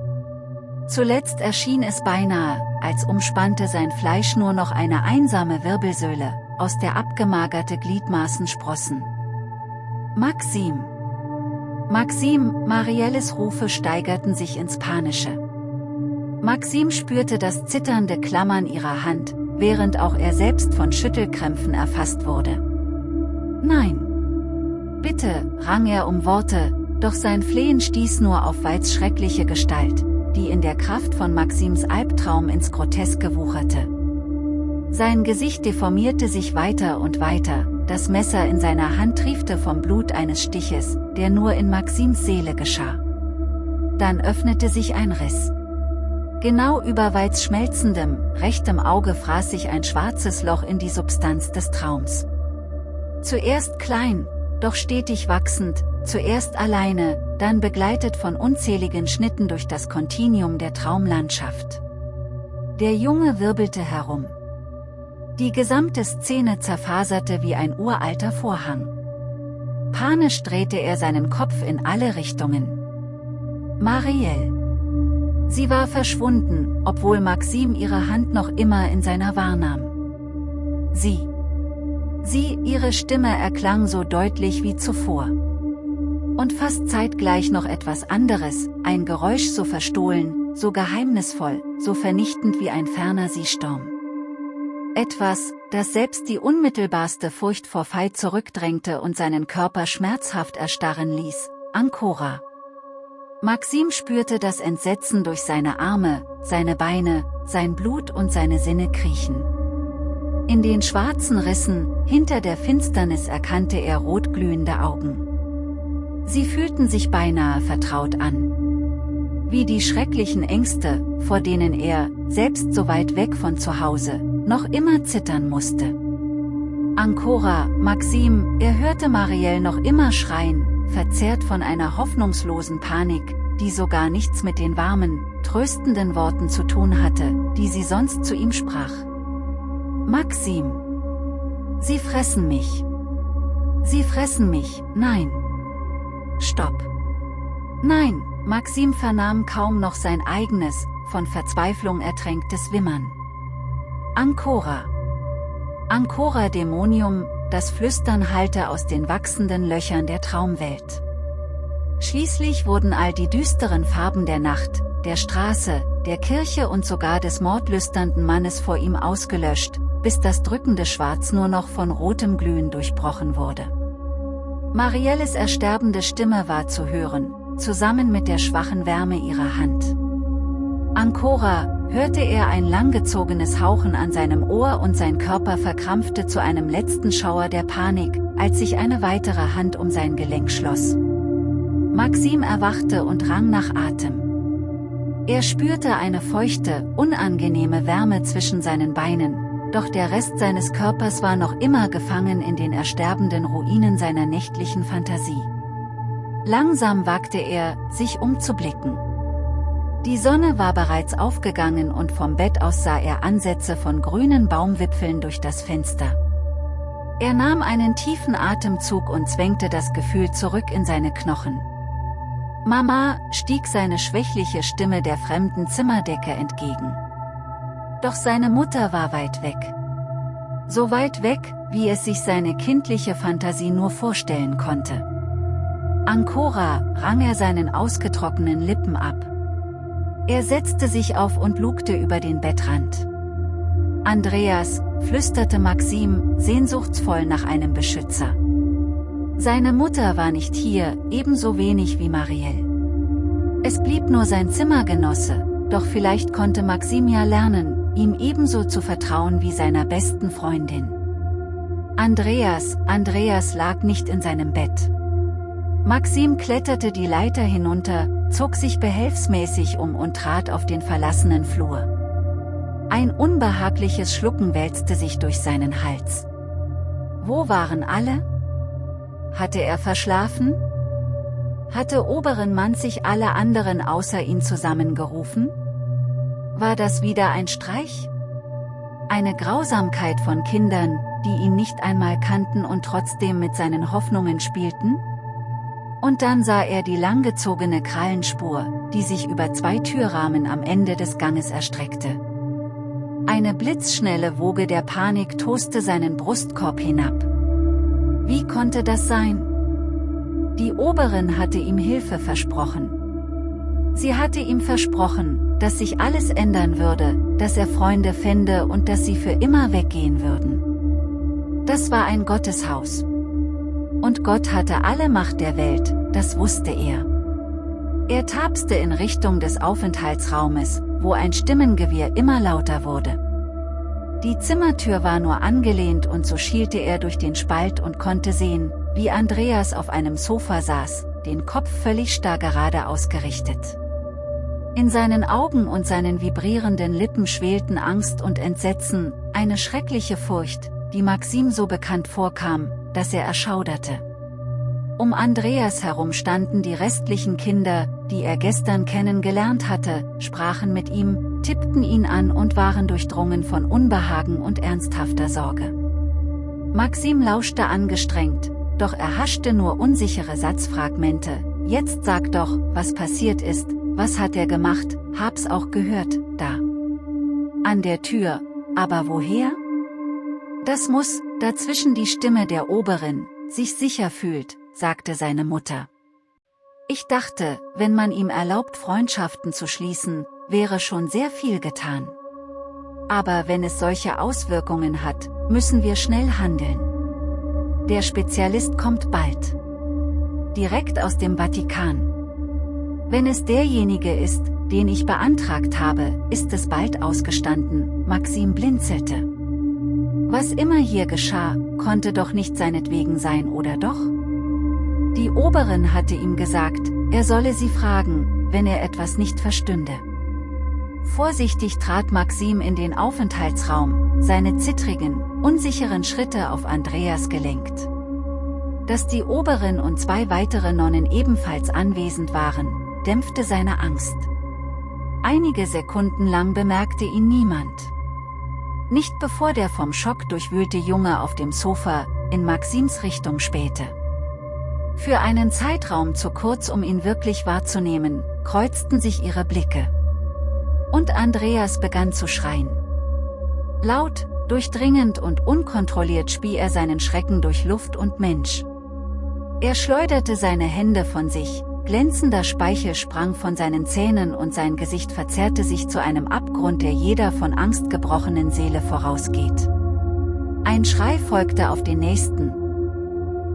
Speaker 1: Zuletzt erschien es beinahe, als umspannte sein Fleisch nur noch eine einsame Wirbelsäule, aus der abgemagerte Gliedmaßen sprossen. Maxim! Maxim, Marielles Rufe steigerten sich ins Panische. Maxim spürte das zitternde Klammern ihrer Hand, während auch er selbst von Schüttelkrämpfen erfasst wurde. Nein! Bitte, rang er um Worte, doch sein Flehen stieß nur auf Weiz schreckliche Gestalt, die in der Kraft von Maxims Albtraum ins Groteske wucherte. Sein Gesicht deformierte sich weiter und weiter, das Messer in seiner Hand triefte vom Blut eines Stiches, der nur in Maxims Seele geschah. Dann öffnete sich ein Riss. Genau über Weiz schmelzendem, rechtem Auge fraß sich ein schwarzes Loch in die Substanz des Traums. Zuerst klein, doch stetig wachsend, zuerst alleine, dann begleitet von unzähligen Schnitten durch das Kontinuum der Traumlandschaft. Der Junge wirbelte herum. Die gesamte Szene zerfaserte wie ein uralter Vorhang. Panisch drehte er seinen Kopf in alle Richtungen. Marielle. Sie war verschwunden, obwohl Maxim ihre Hand noch immer in seiner wahrnahm. Sie. Sie, ihre Stimme erklang so deutlich wie zuvor. Und fast zeitgleich noch etwas anderes, ein Geräusch so verstohlen, so geheimnisvoll, so vernichtend wie ein ferner Seesturm. Etwas, das selbst die unmittelbarste Furcht vor Feind zurückdrängte und seinen Körper schmerzhaft erstarren ließ, Ankora. Maxim spürte das Entsetzen durch seine Arme, seine Beine, sein Blut und seine Sinne kriechen. In den schwarzen Rissen, hinter der Finsternis erkannte er rotglühende Augen. Sie fühlten sich beinahe vertraut an. Wie die schrecklichen Ängste, vor denen er, selbst so weit weg von zu Hause, noch immer zittern musste. Ancora, Maxim, er hörte Marielle noch immer schreien, verzerrt von einer hoffnungslosen Panik, die sogar nichts mit den warmen, tröstenden Worten zu tun hatte, die sie sonst zu ihm sprach. Maxim! Sie fressen mich! Sie fressen mich, nein! Stopp! Nein, Maxim vernahm kaum noch sein eigenes, von Verzweiflung ertränktes Wimmern. Ancora. Ancora Dämonium, das Flüstern hallte aus den wachsenden Löchern der Traumwelt. Schließlich wurden all die düsteren Farben der Nacht, der Straße, der Kirche und sogar des mordlüsternden Mannes vor ihm ausgelöscht, bis das drückende Schwarz nur noch von rotem Glühen durchbrochen wurde. Marielles ersterbende Stimme war zu hören, zusammen mit der schwachen Wärme ihrer Hand. Ancora, hörte er ein langgezogenes Hauchen an seinem Ohr und sein Körper verkrampfte zu einem letzten Schauer der Panik, als sich eine weitere Hand um sein Gelenk schloss. Maxim erwachte und rang nach Atem. Er spürte eine feuchte, unangenehme Wärme zwischen seinen Beinen, doch der Rest seines Körpers war noch immer gefangen in den ersterbenden Ruinen seiner nächtlichen Fantasie. Langsam wagte er, sich umzublicken. Die Sonne war bereits aufgegangen und vom Bett aus sah er Ansätze von grünen Baumwipfeln durch das Fenster. Er nahm einen tiefen Atemzug und zwängte das Gefühl zurück in seine Knochen. Mama, stieg seine schwächliche Stimme der fremden Zimmerdecke entgegen. Doch seine Mutter war weit weg. So weit weg, wie es sich seine kindliche Fantasie nur vorstellen konnte. Ancora, rang er seinen ausgetrockneten Lippen ab. Er setzte sich auf und lugte über den Bettrand. Andreas, flüsterte Maxim, sehnsuchtsvoll nach einem Beschützer. Seine Mutter war nicht hier, ebenso wenig wie Marielle. Es blieb nur sein Zimmergenosse, doch vielleicht konnte Maxim ja lernen, ihm ebenso zu vertrauen wie seiner besten Freundin. Andreas, Andreas lag nicht in seinem Bett. Maxim kletterte die Leiter hinunter, zog sich behelfsmäßig um und trat auf den verlassenen Flur. Ein unbehagliches Schlucken wälzte sich durch seinen Hals. Wo waren alle? Hatte er verschlafen? Hatte oberen Mann sich alle anderen außer ihn zusammengerufen? War das wieder ein Streich? Eine Grausamkeit von Kindern, die ihn nicht einmal kannten und trotzdem mit seinen Hoffnungen spielten? Und dann sah er die langgezogene Krallenspur, die sich über zwei Türrahmen am Ende des Ganges erstreckte. Eine blitzschnelle Woge der Panik toste seinen Brustkorb hinab. Wie konnte das sein? Die Oberin hatte ihm Hilfe versprochen. Sie hatte ihm versprochen, dass sich alles ändern würde, dass er Freunde fände und dass sie für immer weggehen würden. Das war ein Gotteshaus. Und Gott hatte alle Macht der Welt, das wusste er. Er tapste in Richtung des Aufenthaltsraumes, wo ein Stimmengewirr immer lauter wurde. Die Zimmertür war nur angelehnt und so schielte er durch den Spalt und konnte sehen, wie Andreas auf einem Sofa saß, den Kopf völlig starr gerade ausgerichtet. In seinen Augen und seinen vibrierenden Lippen schwelten Angst und Entsetzen, eine schreckliche Furcht, die Maxim so bekannt vorkam, dass er erschauderte. Um Andreas herum standen die restlichen Kinder, die er gestern kennengelernt hatte, sprachen mit ihm, tippten ihn an und waren durchdrungen von Unbehagen und ernsthafter Sorge. Maxim lauschte angestrengt, doch er haschte nur unsichere Satzfragmente, jetzt sag doch, was passiert ist, was hat er gemacht, hab's auch gehört, da. An der Tür, aber woher? Das muss, dazwischen die Stimme der Oberin, sich sicher fühlt, sagte seine Mutter. Ich dachte, wenn man ihm erlaubt Freundschaften zu schließen, wäre schon sehr viel getan. Aber wenn es solche Auswirkungen hat, müssen wir schnell handeln. Der Spezialist kommt bald. Direkt aus dem Vatikan. Wenn es derjenige ist, den ich beantragt habe, ist es bald ausgestanden, Maxim blinzelte. Was immer hier geschah, konnte doch nicht seinetwegen sein oder doch? Die Oberin hatte ihm gesagt, er solle sie fragen, wenn er etwas nicht verstünde. Vorsichtig trat Maxim in den Aufenthaltsraum, seine zittrigen, unsicheren Schritte auf Andreas gelenkt. Dass die Oberin und zwei weitere Nonnen ebenfalls anwesend waren, dämpfte seine Angst. Einige Sekunden lang bemerkte ihn niemand. Nicht bevor der vom Schock durchwühlte Junge auf dem Sofa, in Maxims Richtung spähte. Für einen Zeitraum zu kurz um ihn wirklich wahrzunehmen, kreuzten sich ihre Blicke. Und Andreas begann zu schreien. Laut, durchdringend und unkontrolliert spie er seinen Schrecken durch Luft und Mensch. Er schleuderte seine Hände von sich, glänzender Speichel sprang von seinen Zähnen und sein Gesicht verzerrte sich zu einem Abgrund, der jeder von Angst gebrochenen Seele vorausgeht. Ein Schrei folgte auf den nächsten,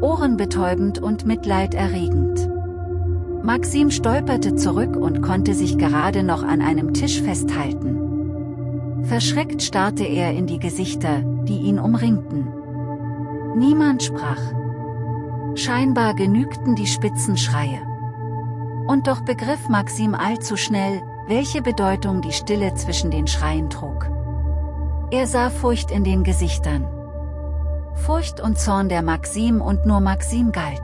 Speaker 1: ohrenbetäubend und mitleiderregend. Maxim stolperte zurück und konnte sich gerade noch an einem Tisch festhalten. Verschreckt starrte er in die Gesichter, die ihn umringten. Niemand sprach. Scheinbar genügten die spitzen Schreie. Und doch begriff Maxim allzu schnell, welche Bedeutung die Stille zwischen den Schreien trug. Er sah Furcht in den Gesichtern. Furcht und Zorn der Maxim und nur Maxim galt.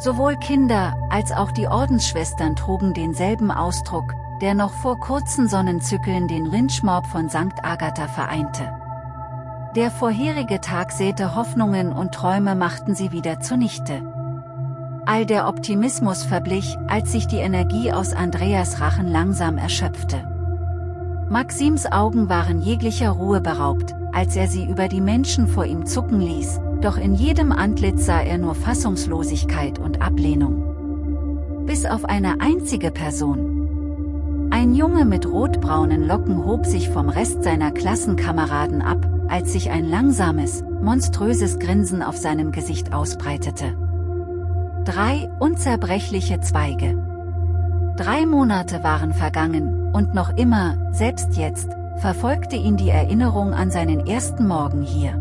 Speaker 1: Sowohl Kinder, als auch die Ordensschwestern trugen denselben Ausdruck, der noch vor kurzen Sonnenzyklen den Lynchmob von St. Agatha vereinte. Der vorherige Tag säte Hoffnungen und Träume machten sie wieder zunichte. All der Optimismus verblich, als sich die Energie aus Andreas Rachen langsam erschöpfte. Maxims Augen waren jeglicher Ruhe beraubt, als er sie über die Menschen vor ihm zucken ließ, doch in jedem Antlitz sah er nur Fassungslosigkeit und Ablehnung. Bis auf eine einzige Person. Ein Junge mit rotbraunen Locken hob sich vom Rest seiner Klassenkameraden ab, als sich ein langsames, monströses Grinsen auf seinem Gesicht ausbreitete. Drei unzerbrechliche Zweige. Drei Monate waren vergangen, und noch immer, selbst jetzt, verfolgte ihn die Erinnerung an seinen ersten Morgen hier.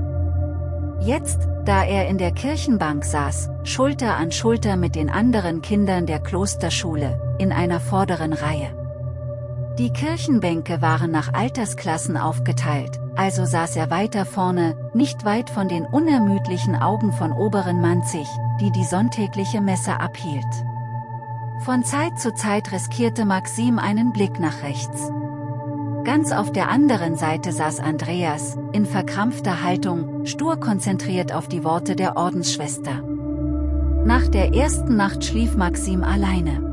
Speaker 1: Jetzt, da er in der Kirchenbank saß, Schulter an Schulter mit den anderen Kindern der Klosterschule, in einer vorderen Reihe. Die Kirchenbänke waren nach Altersklassen aufgeteilt, also saß er weiter vorne, nicht weit von den unermüdlichen Augen von oberen Manzig, die die sonntägliche Messe abhielt. Von Zeit zu Zeit riskierte Maxim einen Blick nach rechts. Ganz auf der anderen Seite saß Andreas, in verkrampfter Haltung, stur konzentriert auf die Worte der Ordensschwester. Nach der ersten Nacht schlief Maxim alleine.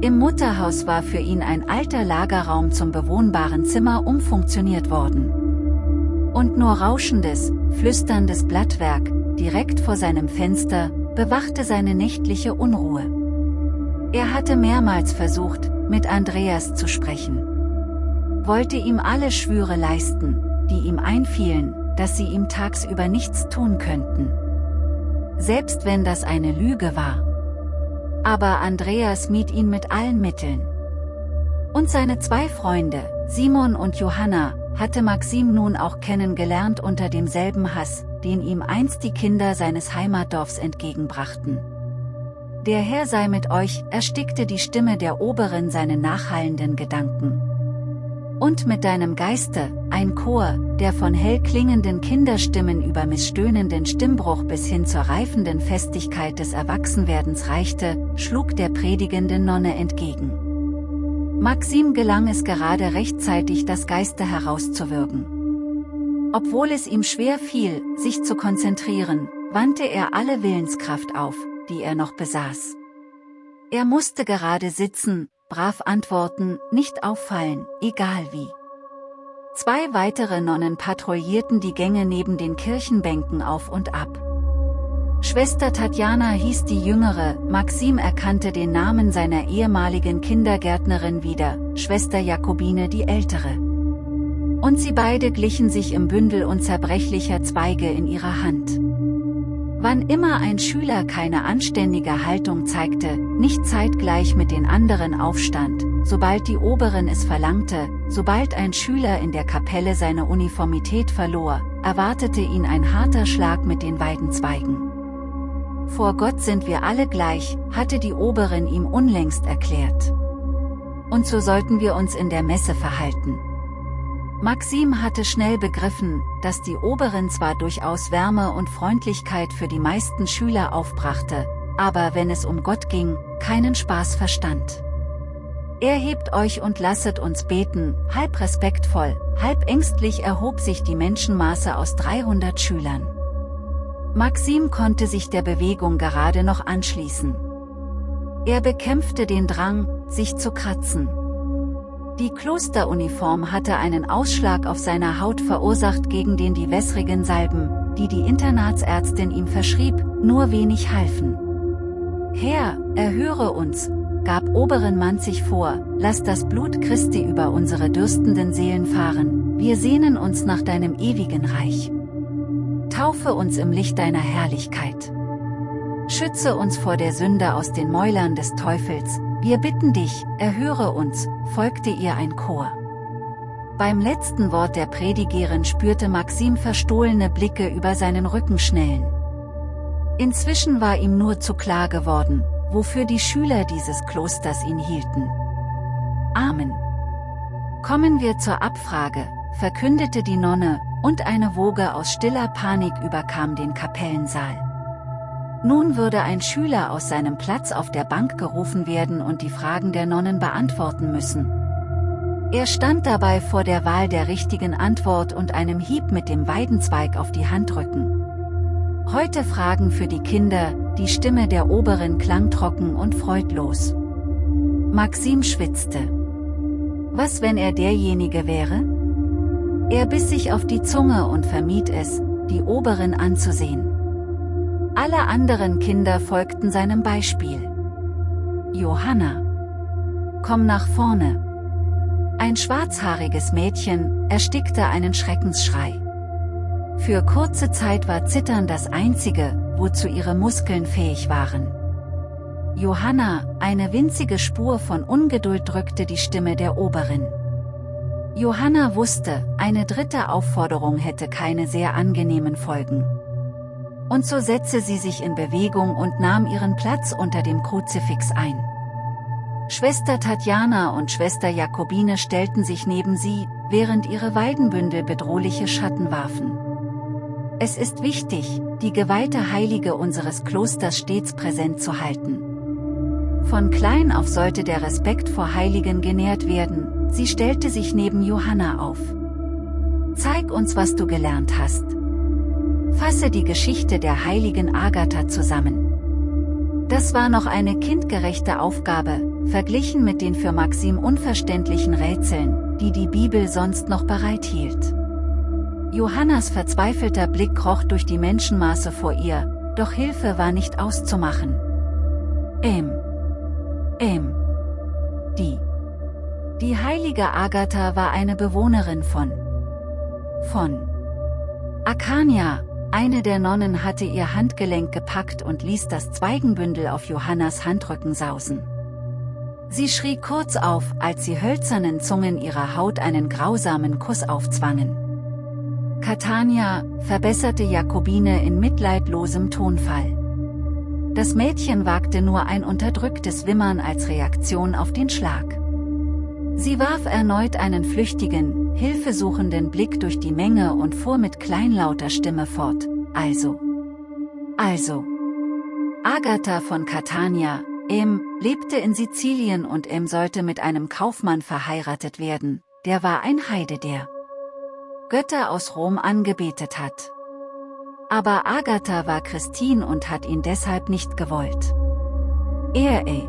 Speaker 1: Im Mutterhaus war für ihn ein alter Lagerraum zum bewohnbaren Zimmer umfunktioniert worden. Und nur rauschendes, flüsterndes Blattwerk, direkt vor seinem Fenster, bewachte seine nächtliche Unruhe. Er hatte mehrmals versucht, mit Andreas zu sprechen wollte ihm alle Schwüre leisten, die ihm einfielen, dass sie ihm tagsüber nichts tun könnten. Selbst wenn das eine Lüge war. Aber Andreas mied ihn mit allen Mitteln. Und seine zwei Freunde, Simon und Johanna, hatte Maxim nun auch kennengelernt unter demselben Hass, den ihm einst die Kinder seines Heimatdorfs entgegenbrachten. Der Herr sei mit euch, erstickte die Stimme der Oberin seine nachhallenden Gedanken. Und mit deinem Geiste, ein Chor, der von hell klingenden Kinderstimmen über missstöhnenden Stimmbruch bis hin zur reifenden Festigkeit des Erwachsenwerdens reichte, schlug der predigende Nonne entgegen. Maxim gelang es gerade rechtzeitig das Geiste herauszuwürgen. Obwohl es ihm schwer fiel, sich zu konzentrieren, wandte er alle Willenskraft auf, die er noch besaß. Er musste gerade sitzen, brav antworten, nicht auffallen, egal wie. Zwei weitere Nonnen patrouillierten die Gänge neben den Kirchenbänken auf und ab. Schwester Tatjana hieß die Jüngere, Maxim erkannte den Namen seiner ehemaligen Kindergärtnerin wieder, Schwester Jakobine die Ältere. Und sie beide glichen sich im Bündel unzerbrechlicher Zweige in ihrer Hand. Wann immer ein Schüler keine anständige Haltung zeigte, nicht zeitgleich mit den anderen aufstand, sobald die Oberin es verlangte, sobald ein Schüler in der Kapelle seine Uniformität verlor, erwartete ihn ein harter Schlag mit den Weidenzweigen. Vor Gott sind wir alle gleich, hatte die Oberin ihm unlängst erklärt. Und so sollten wir uns in der Messe verhalten. Maxim hatte schnell begriffen, dass die Oberin zwar durchaus Wärme und Freundlichkeit für die meisten Schüler aufbrachte, aber wenn es um Gott ging, keinen Spaß verstand. Erhebt euch und lasset uns beten, halb respektvoll, halb ängstlich erhob sich die Menschenmaße aus 300 Schülern. Maxim konnte sich der Bewegung gerade noch anschließen. Er bekämpfte den Drang, sich zu kratzen. Die Klosteruniform hatte einen Ausschlag auf seiner Haut verursacht gegen den die wässrigen Salben, die die Internatsärztin ihm verschrieb, nur wenig halfen. Herr, erhöre uns, gab Oberin Manzig vor, lass das Blut Christi über unsere dürstenden Seelen fahren, wir sehnen uns nach deinem ewigen Reich. Taufe uns im Licht deiner Herrlichkeit. Schütze uns vor der Sünde aus den Mäulern des Teufels, wir bitten dich, erhöre uns, folgte ihr ein Chor. Beim letzten Wort der Predigerin spürte Maxim verstohlene Blicke über seinen Rücken schnellen. Inzwischen war ihm nur zu klar geworden, wofür die Schüler dieses Klosters ihn hielten. Amen. Kommen wir zur Abfrage, verkündete die Nonne, und eine Woge aus stiller Panik überkam den Kapellensaal. Nun würde ein Schüler aus seinem Platz auf der Bank gerufen werden und die Fragen der Nonnen beantworten müssen. Er stand dabei vor der Wahl der richtigen Antwort und einem Hieb mit dem Weidenzweig auf die Handrücken. Heute Fragen für die Kinder, die Stimme der Oberen klang trocken und freudlos. Maxim schwitzte. Was wenn er derjenige wäre? Er biss sich auf die Zunge und vermied es, die Oberin anzusehen. Alle anderen Kinder folgten seinem Beispiel. Johanna. Komm nach vorne. Ein schwarzhaariges Mädchen erstickte einen Schreckensschrei. Für kurze Zeit war Zittern das Einzige, wozu ihre Muskeln fähig waren. Johanna, eine winzige Spur von Ungeduld drückte die Stimme der Oberin. Johanna wusste, eine dritte Aufforderung hätte keine sehr angenehmen Folgen. Und so setzte sie sich in Bewegung und nahm ihren Platz unter dem Kruzifix ein. Schwester Tatjana und Schwester Jakobine stellten sich neben sie, während ihre Weidenbündel bedrohliche Schatten warfen. Es ist wichtig, die geweihte Heilige unseres Klosters stets präsent zu halten. Von klein auf sollte der Respekt vor Heiligen genährt werden, sie stellte sich neben Johanna auf. Zeig uns was du gelernt hast. Fasse die Geschichte der heiligen Agatha zusammen. Das war noch eine kindgerechte Aufgabe, verglichen mit den für Maxim unverständlichen Rätseln, die die Bibel sonst noch bereithielt. Johannas verzweifelter Blick kroch durch die Menschenmaße vor ihr, doch Hilfe war nicht auszumachen. Ähm. Ähm. Die. Die heilige Agatha war eine Bewohnerin von. Von. Akania, eine der Nonnen hatte ihr Handgelenk gepackt und ließ das Zweigenbündel auf Johannas Handrücken sausen. Sie schrie kurz auf, als die hölzernen Zungen ihrer Haut einen grausamen Kuss aufzwangen. Catania, verbesserte Jakobine in mitleidlosem Tonfall. Das Mädchen wagte nur ein unterdrücktes Wimmern als Reaktion auf den Schlag. Sie warf erneut einen flüchtigen, hilfesuchenden Blick durch die Menge und fuhr mit kleinlauter Stimme fort, also. Also. Agatha von Catania, Em, lebte in Sizilien und Em sollte mit einem Kaufmann verheiratet werden, der war ein Heide der Götter aus Rom angebetet hat. Aber Agatha war Christin und hat ihn deshalb nicht gewollt. Er, ey.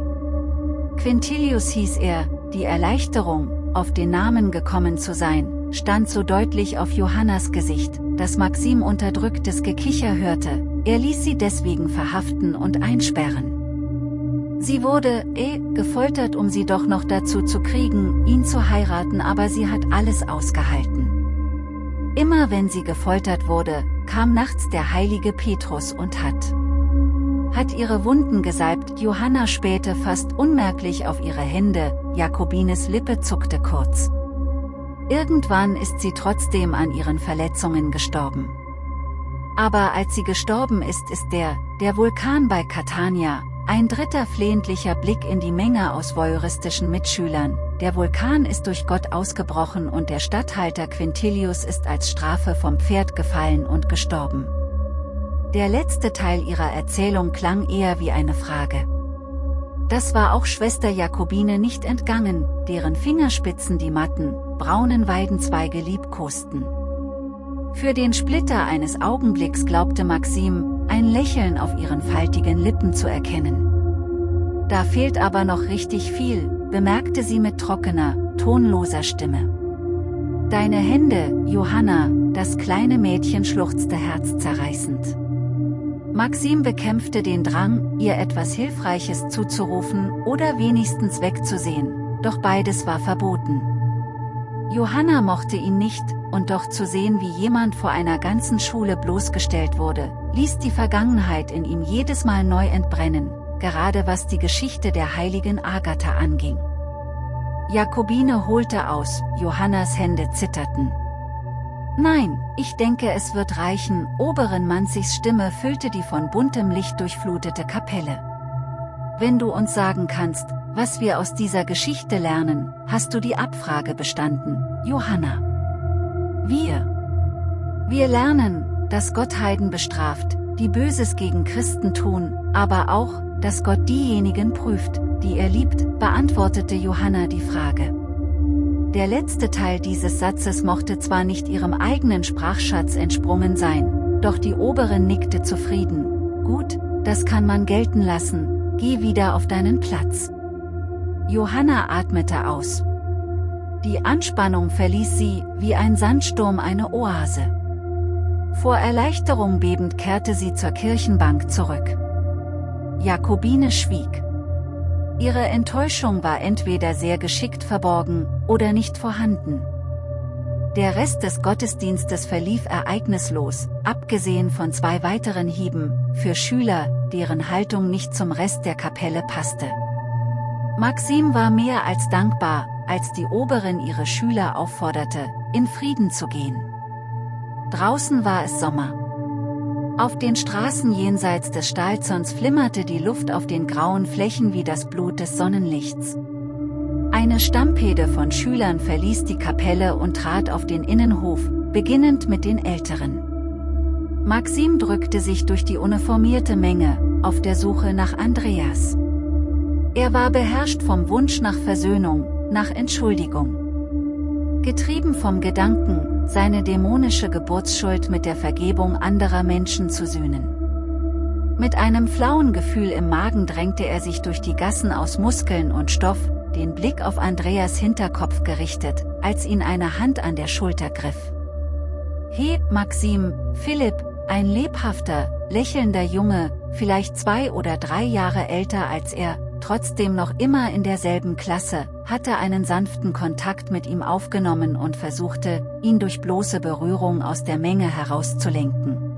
Speaker 1: Quintilius hieß er, die Erleichterung, auf den Namen gekommen zu sein, stand so deutlich auf Johannas Gesicht, dass Maxim unterdrücktes Gekicher hörte, er ließ sie deswegen verhaften und einsperren. Sie wurde, eh, gefoltert um sie doch noch dazu zu kriegen, ihn zu heiraten aber sie hat alles ausgehalten. Immer wenn sie gefoltert wurde, kam nachts der heilige Petrus und hat hat ihre Wunden gesalbt, Johanna spähte fast unmerklich auf ihre Hände, Jakobines Lippe zuckte kurz. Irgendwann ist sie trotzdem an ihren Verletzungen gestorben. Aber als sie gestorben ist ist der, der Vulkan bei Catania, ein dritter flehentlicher Blick in die Menge aus voyeuristischen Mitschülern, der Vulkan ist durch Gott ausgebrochen und der Statthalter Quintilius ist als Strafe vom Pferd gefallen und gestorben. Der letzte Teil ihrer Erzählung klang eher wie eine Frage. Das war auch Schwester Jakobine nicht entgangen, deren Fingerspitzen die matten, braunen Weidenzweige liebkosten. Für den Splitter eines Augenblicks glaubte Maxim, ein Lächeln auf ihren faltigen Lippen zu erkennen. Da fehlt aber noch richtig viel, bemerkte sie mit trockener, tonloser Stimme. Deine Hände, Johanna, das kleine Mädchen schluchzte herzzerreißend. Maxim bekämpfte den Drang, ihr etwas Hilfreiches zuzurufen oder wenigstens wegzusehen, doch beides war verboten. Johanna mochte ihn nicht, und doch zu sehen wie jemand vor einer ganzen Schule bloßgestellt wurde, ließ die Vergangenheit in ihm jedes Mal neu entbrennen, gerade was die Geschichte der heiligen Agatha anging. Jakobine holte aus, Johannas Hände zitterten. Nein, ich denke es wird reichen, oberen Manzigs Stimme füllte die von buntem Licht durchflutete Kapelle. Wenn du uns sagen kannst, was wir aus dieser Geschichte lernen, hast du die Abfrage bestanden, Johanna. Wir. Wir lernen, dass Gott Heiden bestraft, die Böses gegen Christen tun, aber auch, dass Gott diejenigen prüft, die er liebt, beantwortete Johanna die Frage. Der letzte Teil dieses Satzes mochte zwar nicht ihrem eigenen Sprachschatz entsprungen sein, doch die Oberin nickte zufrieden. Gut, das kann man gelten lassen, geh wieder auf deinen Platz. Johanna atmete aus. Die Anspannung verließ sie, wie ein Sandsturm eine Oase. Vor Erleichterung bebend kehrte sie zur Kirchenbank zurück. Jakobine schwieg. Ihre Enttäuschung war entweder sehr geschickt verborgen, oder nicht vorhanden. Der Rest des Gottesdienstes verlief ereignislos, abgesehen von zwei weiteren Hieben, für Schüler, deren Haltung nicht zum Rest der Kapelle passte. Maxim war mehr als dankbar, als die Oberin ihre Schüler aufforderte, in Frieden zu gehen. Draußen war es Sommer. Auf den Straßen jenseits des Stahlzorns flimmerte die Luft auf den grauen Flächen wie das Blut des Sonnenlichts. Eine Stampede von Schülern verließ die Kapelle und trat auf den Innenhof, beginnend mit den Älteren. Maxim drückte sich durch die uniformierte Menge, auf der Suche nach Andreas. Er war beherrscht vom Wunsch nach Versöhnung, nach Entschuldigung. Getrieben vom Gedanken, seine dämonische Geburtsschuld mit der Vergebung anderer Menschen zu sühnen. Mit einem flauen Gefühl im Magen drängte er sich durch die Gassen aus Muskeln und Stoff, den Blick auf Andreas Hinterkopf gerichtet, als ihn eine Hand an der Schulter griff. He, Maxim, Philipp, ein lebhafter, lächelnder Junge, vielleicht zwei oder drei Jahre älter als er, trotzdem noch immer in derselben Klasse, hatte einen sanften Kontakt mit ihm aufgenommen und versuchte, ihn durch bloße Berührung aus der Menge herauszulenken.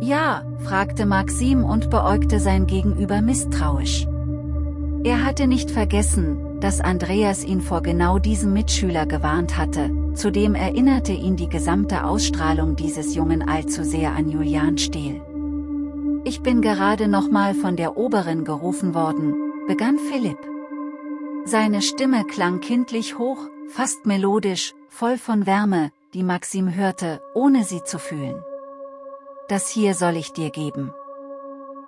Speaker 1: Ja, fragte Maxim und beäugte sein Gegenüber misstrauisch. Er hatte nicht vergessen, dass Andreas ihn vor genau diesem Mitschüler gewarnt hatte, zudem erinnerte ihn die gesamte Ausstrahlung dieses Jungen allzu sehr an Julian Stehl. Ich bin gerade nochmal von der Oberin gerufen worden, begann Philipp. Seine Stimme klang kindlich hoch, fast melodisch, voll von Wärme, die Maxim hörte, ohne sie zu fühlen. Das hier soll ich dir geben.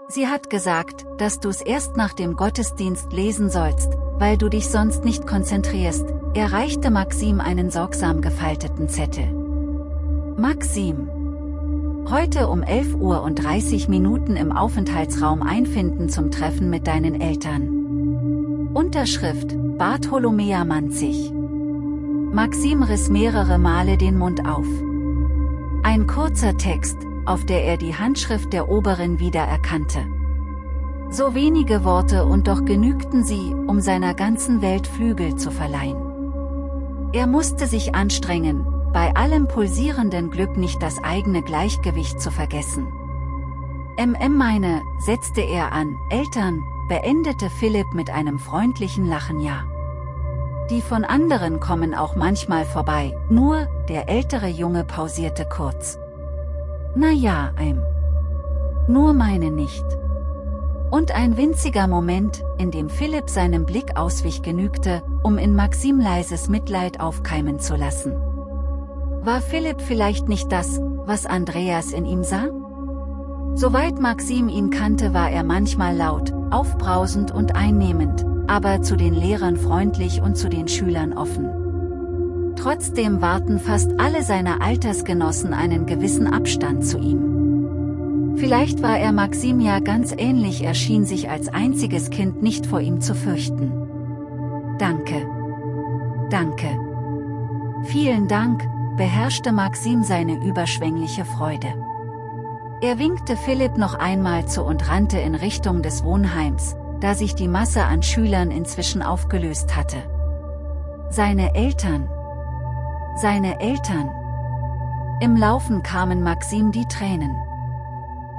Speaker 1: Sie hat gesagt, dass du's erst nach dem Gottesdienst lesen sollst, weil du dich sonst nicht konzentrierst, er reichte Maxim einen sorgsam gefalteten Zettel. Maxim, Heute um 11 Uhr und 30 Minuten im Aufenthaltsraum einfinden zum Treffen mit deinen Eltern. Unterschrift, Bartholomea Manzig. Maxim riss mehrere Male den Mund auf. Ein kurzer Text, auf der er die Handschrift der Oberin wiedererkannte. So wenige Worte und doch genügten sie, um seiner ganzen Welt Flügel zu verleihen. Er musste sich anstrengen, bei allem pulsierenden Glück nicht das eigene Gleichgewicht zu vergessen. MM meine, setzte er an, Eltern, beendete Philipp mit einem freundlichen Lachen ja. Die von anderen kommen auch manchmal vorbei, nur, der ältere Junge pausierte kurz. Na ja, ein. Nur meine nicht. Und ein winziger Moment, in dem Philipp seinem Blick auswich genügte, um in Maxim leises Mitleid aufkeimen zu lassen. War Philipp vielleicht nicht das, was Andreas in ihm sah? Soweit Maxim ihn kannte war er manchmal laut, aufbrausend und einnehmend, aber zu den Lehrern freundlich und zu den Schülern offen. Trotzdem warten fast alle seine Altersgenossen einen gewissen Abstand zu ihm. Vielleicht war er Maxim ja ganz ähnlich er schien sich als einziges Kind nicht vor ihm zu fürchten. Danke. Danke. Vielen Dank, beherrschte Maxim seine überschwängliche Freude. Er winkte Philipp noch einmal zu und rannte in Richtung des Wohnheims, da sich die Masse an Schülern inzwischen aufgelöst hatte. Seine Eltern. Seine Eltern. Im Laufen kamen Maxim die Tränen.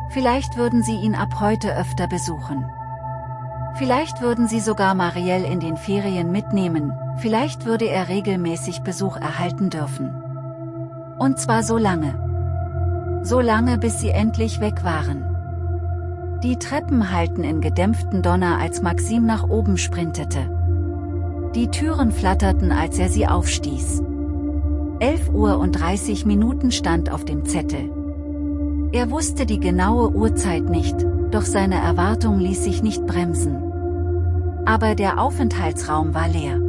Speaker 1: Vielleicht würden sie ihn ab heute öfter besuchen. Vielleicht würden sie sogar Marielle in den Ferien mitnehmen, vielleicht würde er regelmäßig Besuch erhalten dürfen. Und zwar so lange. So lange bis sie endlich weg waren. Die Treppen halten in gedämpften Donner als Maxim nach oben sprintete. Die Türen flatterten als er sie aufstieß. 11 Uhr und 30 Minuten stand auf dem Zettel. Er wusste die genaue Uhrzeit nicht, doch seine Erwartung ließ sich nicht bremsen. Aber der Aufenthaltsraum war leer.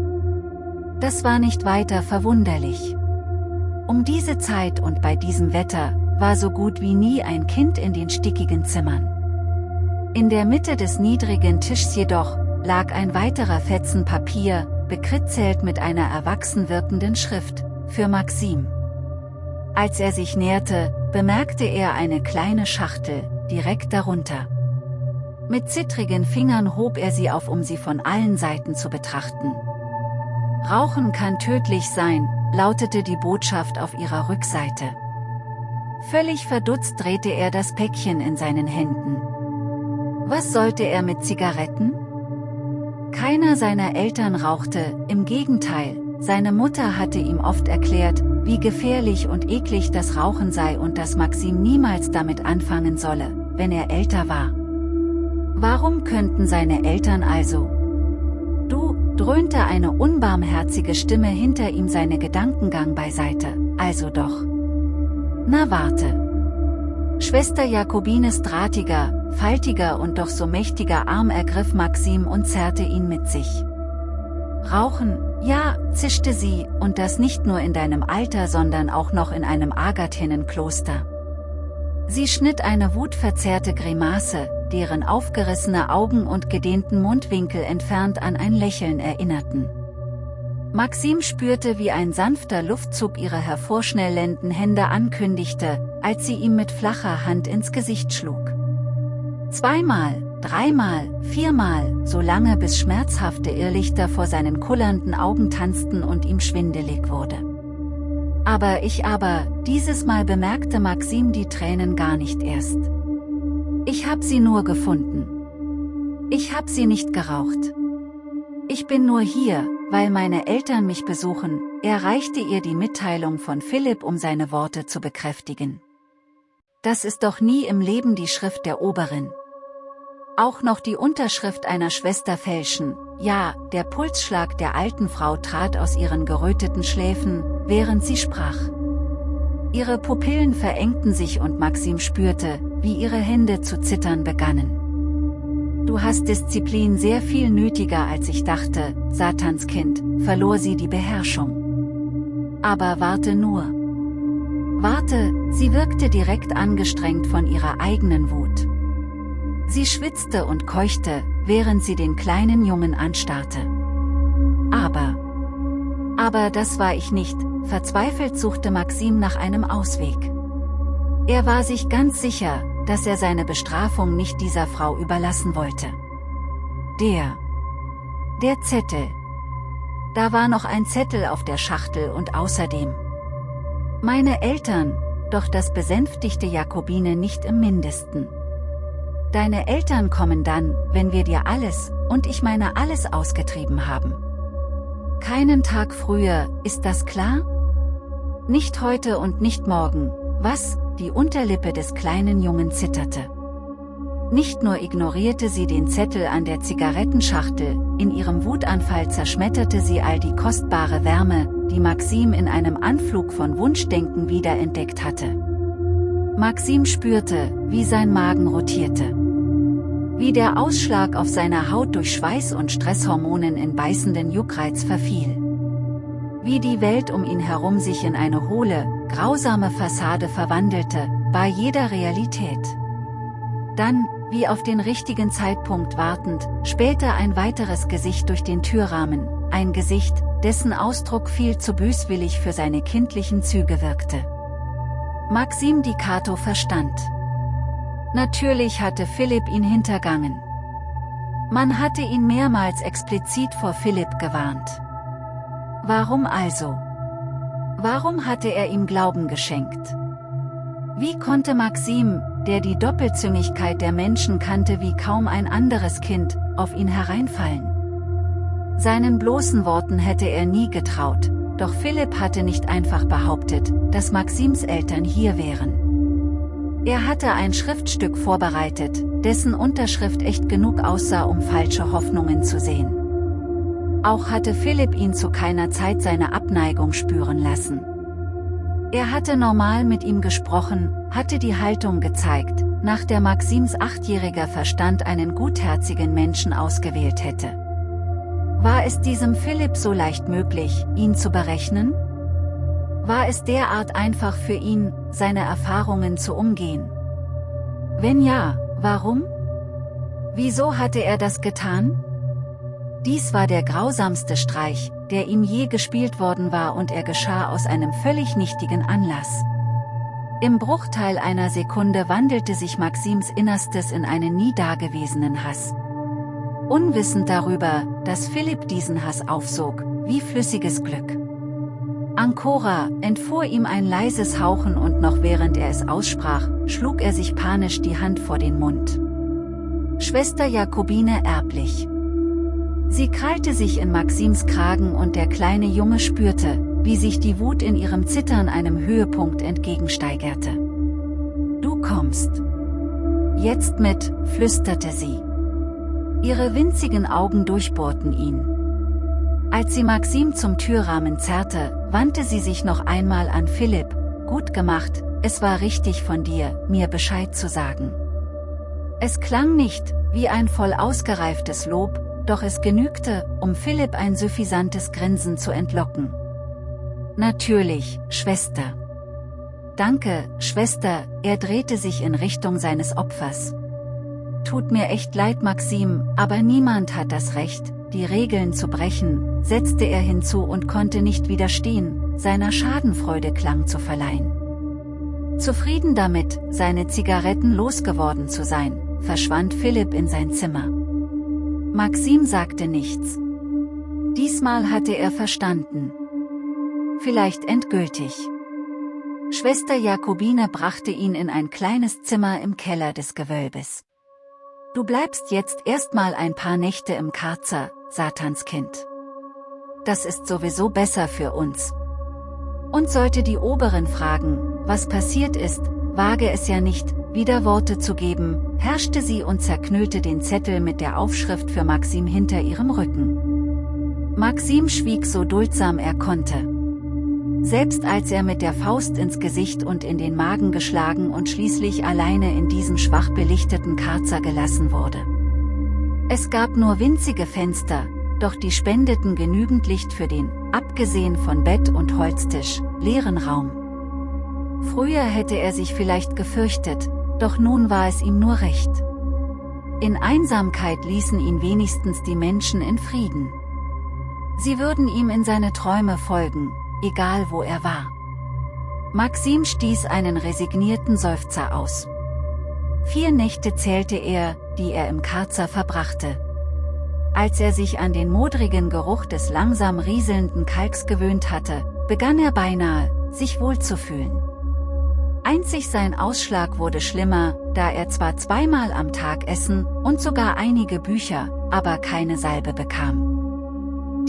Speaker 1: Das war nicht weiter verwunderlich. Um diese Zeit und bei diesem Wetter, war so gut wie nie ein Kind in den stickigen Zimmern. In der Mitte des niedrigen Tischs jedoch, lag ein weiterer Fetzen Papier, bekritzelt mit einer erwachsen wirkenden Schrift, für Maxim. Als er sich näherte, bemerkte er eine kleine Schachtel, direkt darunter. Mit zittrigen Fingern hob er sie auf, um sie von allen Seiten zu betrachten. Rauchen kann tödlich sein, lautete die Botschaft auf ihrer Rückseite. Völlig verdutzt drehte er das Päckchen in seinen Händen. Was sollte er mit Zigaretten? Keiner seiner Eltern rauchte, im Gegenteil, seine Mutter hatte ihm oft erklärt, wie gefährlich und eklig das Rauchen sei und dass Maxim niemals damit anfangen solle, wenn er älter war. Warum könnten seine Eltern also? Dröhnte eine unbarmherzige Stimme hinter ihm seine Gedankengang beiseite, also doch. Na warte. Schwester Jakobines drahtiger, faltiger und doch so mächtiger Arm ergriff Maxim und zerrte ihn mit sich. Rauchen, ja, zischte sie, und das nicht nur in deinem Alter sondern auch noch in einem Agathinnenkloster. Sie schnitt eine wutverzerrte Grimasse, deren aufgerissene Augen und gedehnten Mundwinkel entfernt an ein Lächeln erinnerten. Maxim spürte wie ein sanfter Luftzug ihre hervorschnellenden Hände ankündigte, als sie ihm mit flacher Hand ins Gesicht schlug. Zweimal, dreimal, viermal, so lange bis schmerzhafte Irrlichter vor seinen kullernden Augen tanzten und ihm schwindelig wurde. Aber ich aber, dieses Mal bemerkte Maxim die Tränen gar nicht erst. Ich hab sie nur gefunden. Ich hab sie nicht geraucht. Ich bin nur hier, weil meine Eltern mich besuchen, er reichte ihr die Mitteilung von Philipp um seine Worte zu bekräftigen. Das ist doch nie im Leben die Schrift der Oberin. Auch noch die Unterschrift einer Schwester fälschen, ja, der Pulsschlag der alten Frau trat aus ihren geröteten Schläfen, während sie sprach. Ihre Pupillen verengten sich und Maxim spürte, wie ihre Hände zu zittern begannen. Du hast Disziplin sehr viel nötiger als ich dachte, Satanskind, verlor sie die Beherrschung. Aber warte nur. Warte, sie wirkte direkt angestrengt von ihrer eigenen Wut. Sie schwitzte und keuchte, während sie den kleinen Jungen anstarrte. Aber... Aber das war ich nicht, verzweifelt suchte Maxim nach einem Ausweg. Er war sich ganz sicher, dass er seine Bestrafung nicht dieser Frau überlassen wollte. Der... Der Zettel. Da war noch ein Zettel auf der Schachtel und außerdem... Meine Eltern, doch das besänftigte Jakobine nicht im mindesten. Deine Eltern kommen dann, wenn wir dir alles, und ich meine alles ausgetrieben haben. Keinen Tag früher, ist das klar? Nicht heute und nicht morgen, was, die Unterlippe des kleinen Jungen zitterte. Nicht nur ignorierte sie den Zettel an der Zigarettenschachtel, in ihrem Wutanfall zerschmetterte sie all die kostbare Wärme, die Maxim in einem Anflug von Wunschdenken wiederentdeckt hatte. Maxim spürte, wie sein Magen rotierte. Wie der Ausschlag auf seiner Haut durch Schweiß und Stresshormonen in beißenden Juckreiz verfiel. Wie die Welt um ihn herum sich in eine hohle, grausame Fassade verwandelte, bei jeder Realität. Dann, wie auf den richtigen Zeitpunkt wartend, spähte ein weiteres Gesicht durch den Türrahmen, ein Gesicht, dessen Ausdruck viel zu böswillig für seine kindlichen Züge wirkte. Maxim Di Cato verstand. Natürlich hatte Philipp ihn hintergangen. Man hatte ihn mehrmals explizit vor Philipp gewarnt. Warum also? Warum hatte er ihm Glauben geschenkt? Wie konnte Maxim, der die Doppelzüngigkeit der Menschen kannte wie kaum ein anderes Kind, auf ihn hereinfallen. Seinen bloßen Worten hätte er nie getraut, doch Philipp hatte nicht einfach behauptet, dass Maxims Eltern hier wären. Er hatte ein Schriftstück vorbereitet, dessen Unterschrift echt genug aussah um falsche Hoffnungen zu sehen. Auch hatte Philipp ihn zu keiner Zeit seine Abneigung spüren lassen. Er hatte normal mit ihm gesprochen, hatte die Haltung gezeigt, nach der Maxims achtjähriger Verstand einen gutherzigen Menschen ausgewählt hätte. War es diesem Philipp so leicht möglich, ihn zu berechnen? War es derart einfach für ihn, seine Erfahrungen zu umgehen? Wenn ja, warum? Wieso hatte er das getan? Dies war der grausamste Streich, der ihm je gespielt worden war und er geschah aus einem völlig nichtigen Anlass. Im Bruchteil einer Sekunde wandelte sich Maxims Innerstes in einen nie dagewesenen Hass. Unwissend darüber, dass Philipp diesen Hass aufsog, wie flüssiges Glück. Ancora, entfuhr ihm ein leises Hauchen und noch während er es aussprach, schlug er sich panisch die Hand vor den Mund. Schwester Jakobine erblich. Sie krallte sich in Maxims Kragen und der kleine Junge spürte, wie sich die Wut in ihrem Zittern einem Höhepunkt entgegensteigerte. Du kommst. Jetzt mit, flüsterte sie. Ihre winzigen Augen durchbohrten ihn. Als sie Maxim zum Türrahmen zerrte, wandte sie sich noch einmal an Philipp, gut gemacht, es war richtig von dir, mir Bescheid zu sagen. Es klang nicht, wie ein voll ausgereiftes Lob, doch es genügte, um Philipp ein suffisantes Grinsen zu entlocken. Natürlich, Schwester. Danke, Schwester, er drehte sich in Richtung seines Opfers. Tut mir echt leid Maxim, aber niemand hat das Recht, die Regeln zu brechen, setzte er hinzu und konnte nicht widerstehen, seiner Schadenfreude Klang zu verleihen. Zufrieden damit, seine Zigaretten losgeworden zu sein, verschwand Philipp in sein Zimmer. Maxim sagte nichts. Diesmal hatte er verstanden. Vielleicht endgültig. Schwester Jakobine brachte ihn in ein kleines Zimmer im Keller des Gewölbes. Du bleibst jetzt erstmal ein paar Nächte im Karzer, Satanskind. Das ist sowieso besser für uns. Und sollte die Oberen fragen, was passiert ist, wage es ja nicht, wieder Worte zu geben, herrschte sie und zerknüllte den Zettel mit der Aufschrift für Maxim hinter ihrem Rücken. Maxim schwieg so duldsam er konnte. Selbst als er mit der Faust ins Gesicht und in den Magen geschlagen und schließlich alleine in diesem schwach belichteten Karzer gelassen wurde. Es gab nur winzige Fenster, doch die spendeten genügend Licht für den, abgesehen von Bett und Holztisch, leeren Raum. Früher hätte er sich vielleicht gefürchtet, doch nun war es ihm nur recht. In Einsamkeit ließen ihn wenigstens die Menschen in Frieden. Sie würden ihm in seine Träume folgen, egal wo er war. Maxim stieß einen resignierten Seufzer aus. Vier Nächte zählte er, die er im Karzer verbrachte. Als er sich an den modrigen Geruch des langsam rieselnden Kalks gewöhnt hatte, begann er beinahe, sich wohlzufühlen. Einzig sein Ausschlag wurde schlimmer, da er zwar zweimal am Tag essen und sogar einige Bücher, aber keine Salbe bekam.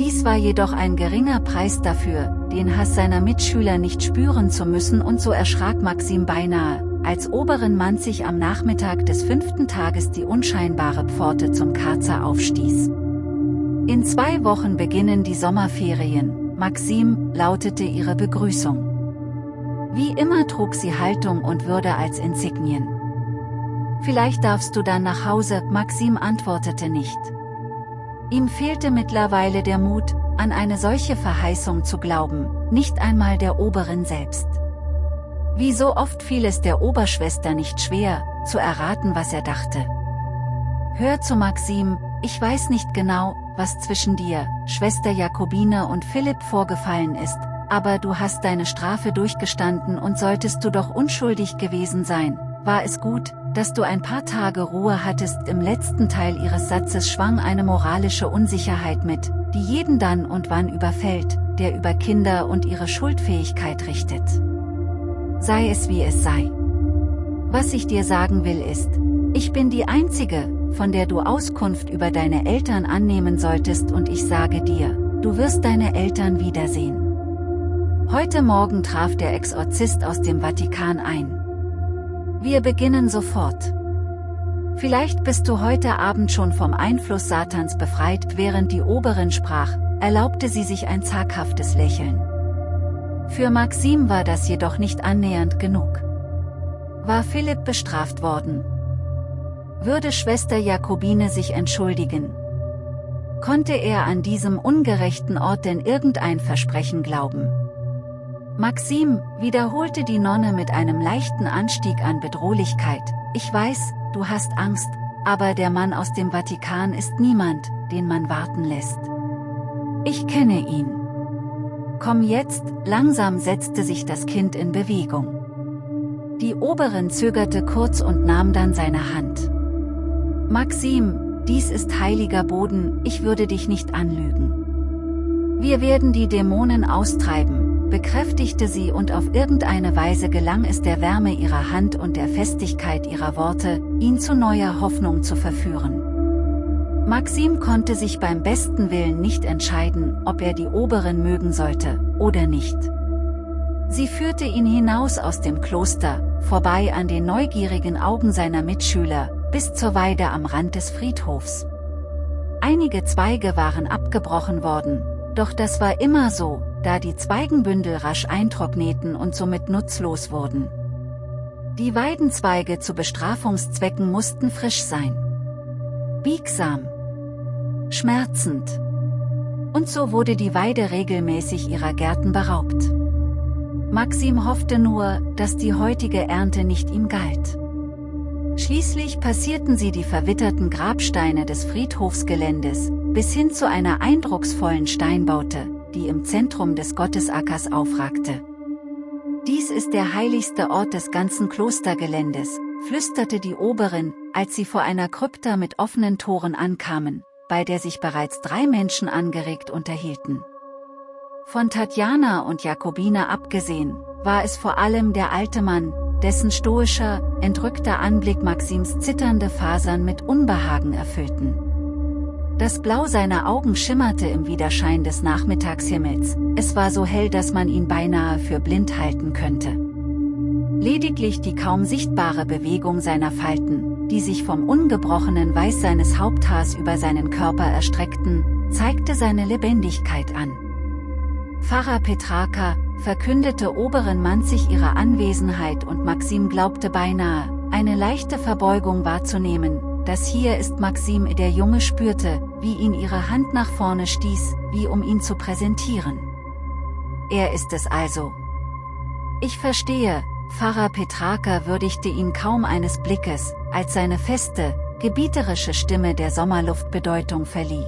Speaker 1: Dies war jedoch ein geringer Preis dafür, den Hass seiner Mitschüler nicht spüren zu müssen und so erschrak Maxim beinahe, als oberen Mann sich am Nachmittag des fünften Tages die unscheinbare Pforte zum Karzer aufstieß. In zwei Wochen beginnen die Sommerferien, Maxim, lautete ihre Begrüßung. Wie immer trug sie Haltung und Würde als Insignien. Vielleicht darfst du dann nach Hause, Maxim antwortete nicht. Ihm fehlte mittlerweile der Mut, an eine solche Verheißung zu glauben, nicht einmal der Oberin selbst. Wie so oft fiel es der Oberschwester nicht schwer, zu erraten was er dachte. Hör zu Maxim, ich weiß nicht genau, was zwischen dir, Schwester Jakobine und Philipp vorgefallen ist, aber du hast deine Strafe durchgestanden und solltest du doch unschuldig gewesen sein, war es gut, dass du ein paar Tage Ruhe hattest im letzten Teil ihres Satzes schwang eine moralische Unsicherheit mit, die jeden dann und wann überfällt, der über Kinder und ihre Schuldfähigkeit richtet. Sei es wie es sei. Was ich dir sagen will ist, ich bin die Einzige, von der du Auskunft über deine Eltern annehmen solltest und ich sage dir, du wirst deine Eltern wiedersehen. Heute Morgen traf der Exorzist aus dem Vatikan ein. Wir beginnen sofort. Vielleicht bist du heute Abend schon vom Einfluss Satans befreit, während die Oberin sprach, erlaubte sie sich ein zaghaftes Lächeln. Für Maxim war das jedoch nicht annähernd genug. War Philipp bestraft worden? Würde Schwester Jakobine sich entschuldigen? Konnte er an diesem ungerechten Ort denn irgendein Versprechen glauben? Maxim, wiederholte die Nonne mit einem leichten Anstieg an Bedrohlichkeit, ich weiß, du hast Angst, aber der Mann aus dem Vatikan ist niemand, den man warten lässt. Ich kenne ihn. Komm jetzt, langsam setzte sich das Kind in Bewegung. Die Oberin zögerte kurz und nahm dann seine Hand. Maxim, dies ist heiliger Boden, ich würde dich nicht anlügen. Wir werden die Dämonen austreiben, bekräftigte sie und auf irgendeine Weise gelang es der Wärme ihrer Hand und der Festigkeit ihrer Worte, ihn zu neuer Hoffnung zu verführen. Maxim konnte sich beim besten Willen nicht entscheiden, ob er die Oberin mögen sollte, oder nicht. Sie führte ihn hinaus aus dem Kloster, vorbei an den neugierigen Augen seiner Mitschüler, bis zur Weide am Rand des Friedhofs. Einige Zweige waren abgebrochen worden, doch das war immer so, da die Zweigenbündel rasch eintrockneten und somit nutzlos wurden. Die Weidenzweige zu Bestrafungszwecken mussten frisch sein. Biegsam. Schmerzend. Und so wurde die Weide regelmäßig ihrer Gärten beraubt. Maxim hoffte nur, dass die heutige Ernte nicht ihm galt. Schließlich passierten sie die verwitterten Grabsteine des Friedhofsgeländes, bis hin zu einer eindrucksvollen Steinbaute, die im Zentrum des Gottesackers aufragte. Dies ist der heiligste Ort des ganzen Klostergeländes, flüsterte die Oberin, als sie vor einer Krypta mit offenen Toren ankamen, bei der sich bereits drei Menschen angeregt unterhielten. Von Tatjana und Jakobine abgesehen, war es vor allem der alte Mann, dessen stoischer, entrückter Anblick Maxims zitternde Fasern mit Unbehagen erfüllten. Das Blau seiner Augen schimmerte im Widerschein des Nachmittagshimmels, es war so hell dass man ihn beinahe für blind halten könnte. Lediglich die kaum sichtbare Bewegung seiner Falten, die sich vom ungebrochenen Weiß seines Haupthaars über seinen Körper erstreckten, zeigte seine Lebendigkeit an. Pfarrer Petraka, verkündete Oberin Manzig ihre Anwesenheit und Maxim glaubte beinahe, eine leichte Verbeugung wahrzunehmen, das hier ist Maxim der Junge spürte, wie ihn ihre Hand nach vorne stieß, wie um ihn zu präsentieren. Er ist es also. Ich verstehe, Pfarrer Petraka würdigte ihn kaum eines Blickes, als seine feste, gebieterische Stimme der Sommerluft Bedeutung verlieh.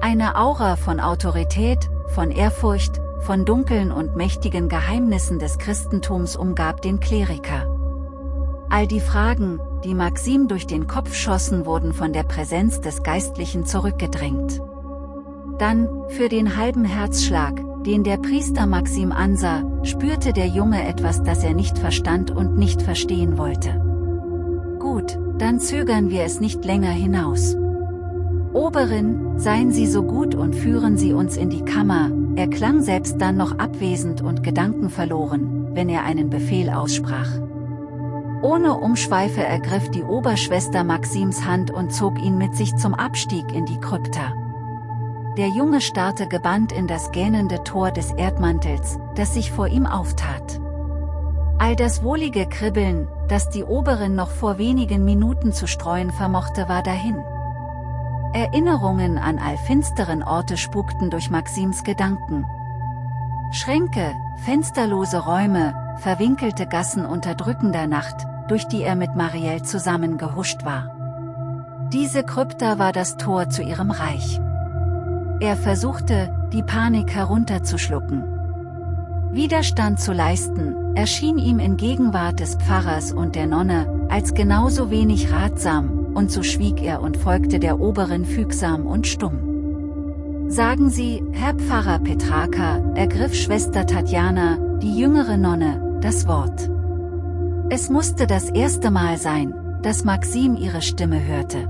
Speaker 1: Eine Aura von Autorität, von Ehrfurcht, von dunklen und mächtigen Geheimnissen des Christentums umgab den Kleriker. All die Fragen, die Maxim durch den Kopf schossen wurden von der Präsenz des Geistlichen zurückgedrängt. Dann, für den halben Herzschlag, den der Priester Maxim ansah, spürte der Junge etwas das er nicht verstand und nicht verstehen wollte. Gut, dann zögern wir es nicht länger hinaus. Oberin, seien Sie so gut und führen Sie uns in die Kammer, er klang selbst dann noch abwesend und gedankenverloren, wenn er einen Befehl aussprach. Ohne Umschweife ergriff die Oberschwester Maxims Hand und zog ihn mit sich zum Abstieg in die Krypta. Der Junge starrte gebannt in das gähnende Tor des Erdmantels, das sich vor ihm auftat. All das wohlige Kribbeln, das die Oberin noch vor wenigen Minuten zu streuen vermochte war dahin. Erinnerungen an all finsteren Orte spukten durch Maxims Gedanken. Schränke, fensterlose Räume, verwinkelte Gassen unter drückender Nacht, durch die er mit Marielle zusammen gehuscht war. Diese Krypta war das Tor zu ihrem Reich. Er versuchte, die Panik herunterzuschlucken. Widerstand zu leisten, erschien ihm in Gegenwart des Pfarrers und der Nonne, als genauso wenig ratsam, und so schwieg er und folgte der Oberin fügsam und stumm. Sagen Sie, Herr Pfarrer Petraka, ergriff Schwester Tatjana, die jüngere Nonne, das Wort. Es musste das erste Mal sein, dass Maxim ihre Stimme hörte.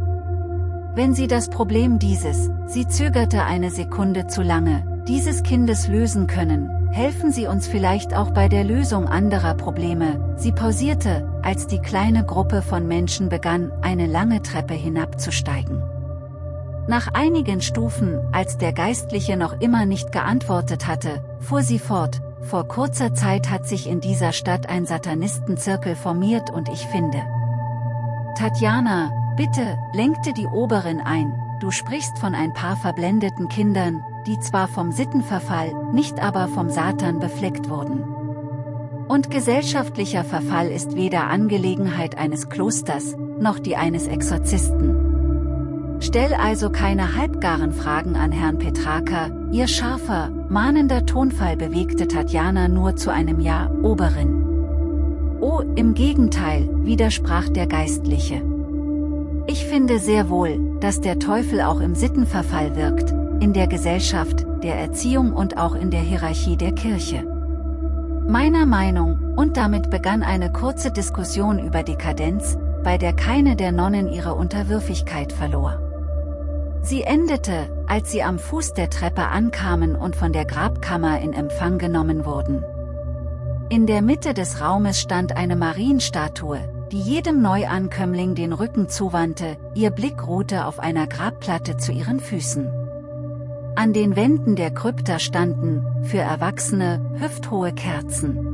Speaker 1: Wenn sie das Problem dieses, sie zögerte eine Sekunde zu lange, dieses Kindes lösen können, helfen Sie uns vielleicht auch bei der Lösung anderer Probleme. Sie pausierte, als die kleine Gruppe von Menschen begann, eine lange Treppe hinabzusteigen. Nach einigen Stufen, als der Geistliche noch immer nicht geantwortet hatte, fuhr sie fort, vor kurzer Zeit hat sich in dieser Stadt ein Satanistenzirkel formiert und ich finde. Tatjana, bitte, lenkte die Oberin ein, du sprichst von ein paar verblendeten Kindern, die zwar vom Sittenverfall, nicht aber vom Satan befleckt wurden. Und gesellschaftlicher Verfall ist weder Angelegenheit eines Klosters, noch die eines Exorzisten. Stell also keine halbgaren Fragen an Herrn Petraka, ihr scharfer, mahnender Tonfall bewegte Tatjana nur zu einem Ja, Oberin. Oh, im Gegenteil, widersprach der Geistliche. Ich finde sehr wohl, dass der Teufel auch im Sittenverfall wirkt, in der Gesellschaft, der Erziehung und auch in der Hierarchie der Kirche. Meiner Meinung, und damit begann eine kurze Diskussion über Dekadenz, bei der keine der Nonnen ihre Unterwürfigkeit verlor. Sie endete, als sie am Fuß der Treppe ankamen und von der Grabkammer in Empfang genommen wurden. In der Mitte des Raumes stand eine Marienstatue, die jedem Neuankömmling den Rücken zuwandte, ihr Blick ruhte auf einer Grabplatte zu ihren Füßen. An den Wänden der Krypta standen, für Erwachsene, hüfthohe Kerzen.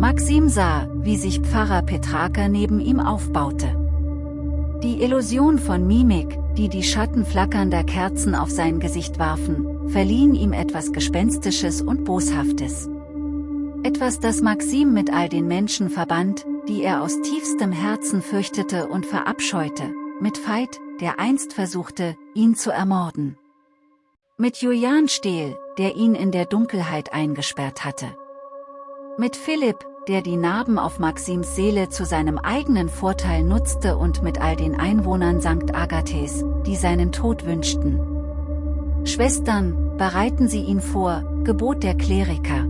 Speaker 1: Maxim sah, wie sich Pfarrer Petraka neben ihm aufbaute. Die Illusion von Mimik, die die Schatten flackernder Kerzen auf sein Gesicht warfen, verliehen ihm etwas Gespenstisches und Boshaftes. Etwas das Maxim mit all den Menschen verband, die er aus tiefstem Herzen fürchtete und verabscheute, mit Veit, der einst versuchte, ihn zu ermorden. Mit Julian Stehl, der ihn in der Dunkelheit eingesperrt hatte. Mit Philipp, der die Narben auf Maxims Seele zu seinem eigenen Vorteil nutzte und mit all den Einwohnern St. Agathes, die seinen Tod wünschten. Schwestern, bereiten Sie ihn vor, gebot der Kleriker.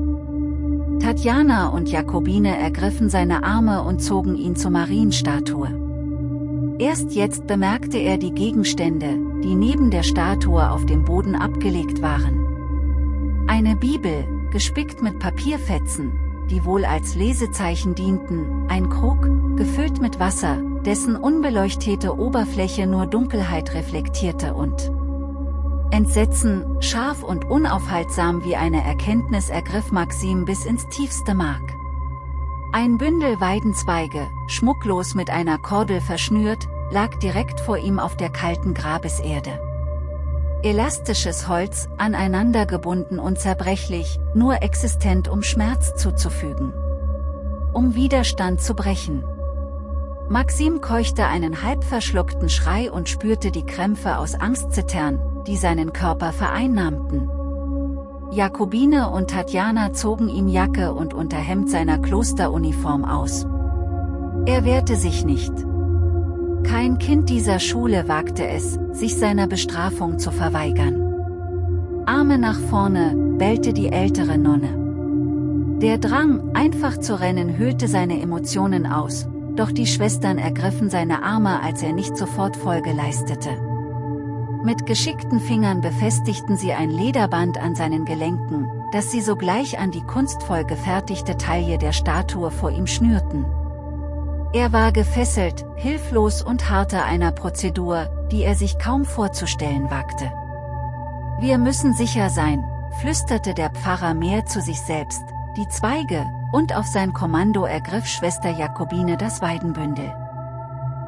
Speaker 1: Tatjana und Jakobine ergriffen seine Arme und zogen ihn zur Marienstatue. Erst jetzt bemerkte er die Gegenstände, die neben der Statue auf dem Boden abgelegt waren. Eine Bibel, gespickt mit Papierfetzen, die wohl als Lesezeichen dienten, ein Krug, gefüllt mit Wasser, dessen unbeleuchtete Oberfläche nur Dunkelheit reflektierte und Entsetzen, scharf und unaufhaltsam wie eine Erkenntnis ergriff Maxim bis ins tiefste Mark. Ein Bündel Weidenzweige, schmucklos mit einer Kordel verschnürt, lag direkt vor ihm auf der kalten Grabeserde. Elastisches Holz, aneinander gebunden und zerbrechlich, nur existent um Schmerz zuzufügen. Um Widerstand zu brechen. Maxim keuchte einen halb verschluckten Schrei und spürte die Krämpfe aus Angst zittern, die seinen Körper vereinnahmten. Jakobine und Tatjana zogen ihm Jacke und Unterhemd seiner Klosteruniform aus. Er wehrte sich nicht. Kein Kind dieser Schule wagte es, sich seiner Bestrafung zu verweigern. Arme nach vorne, bellte die ältere Nonne. Der Drang, einfach zu rennen hüllte seine Emotionen aus, doch die Schwestern ergriffen seine Arme als er nicht sofort Folge leistete. Mit geschickten Fingern befestigten sie ein Lederband an seinen Gelenken, das sie sogleich an die kunstvoll gefertigte Taille der Statue vor ihm schnürten. Er war gefesselt, hilflos und harrte einer Prozedur, die er sich kaum vorzustellen wagte. Wir müssen sicher sein, flüsterte der Pfarrer mehr zu sich selbst, die Zweige, und auf sein Kommando ergriff Schwester Jakobine das Weidenbündel.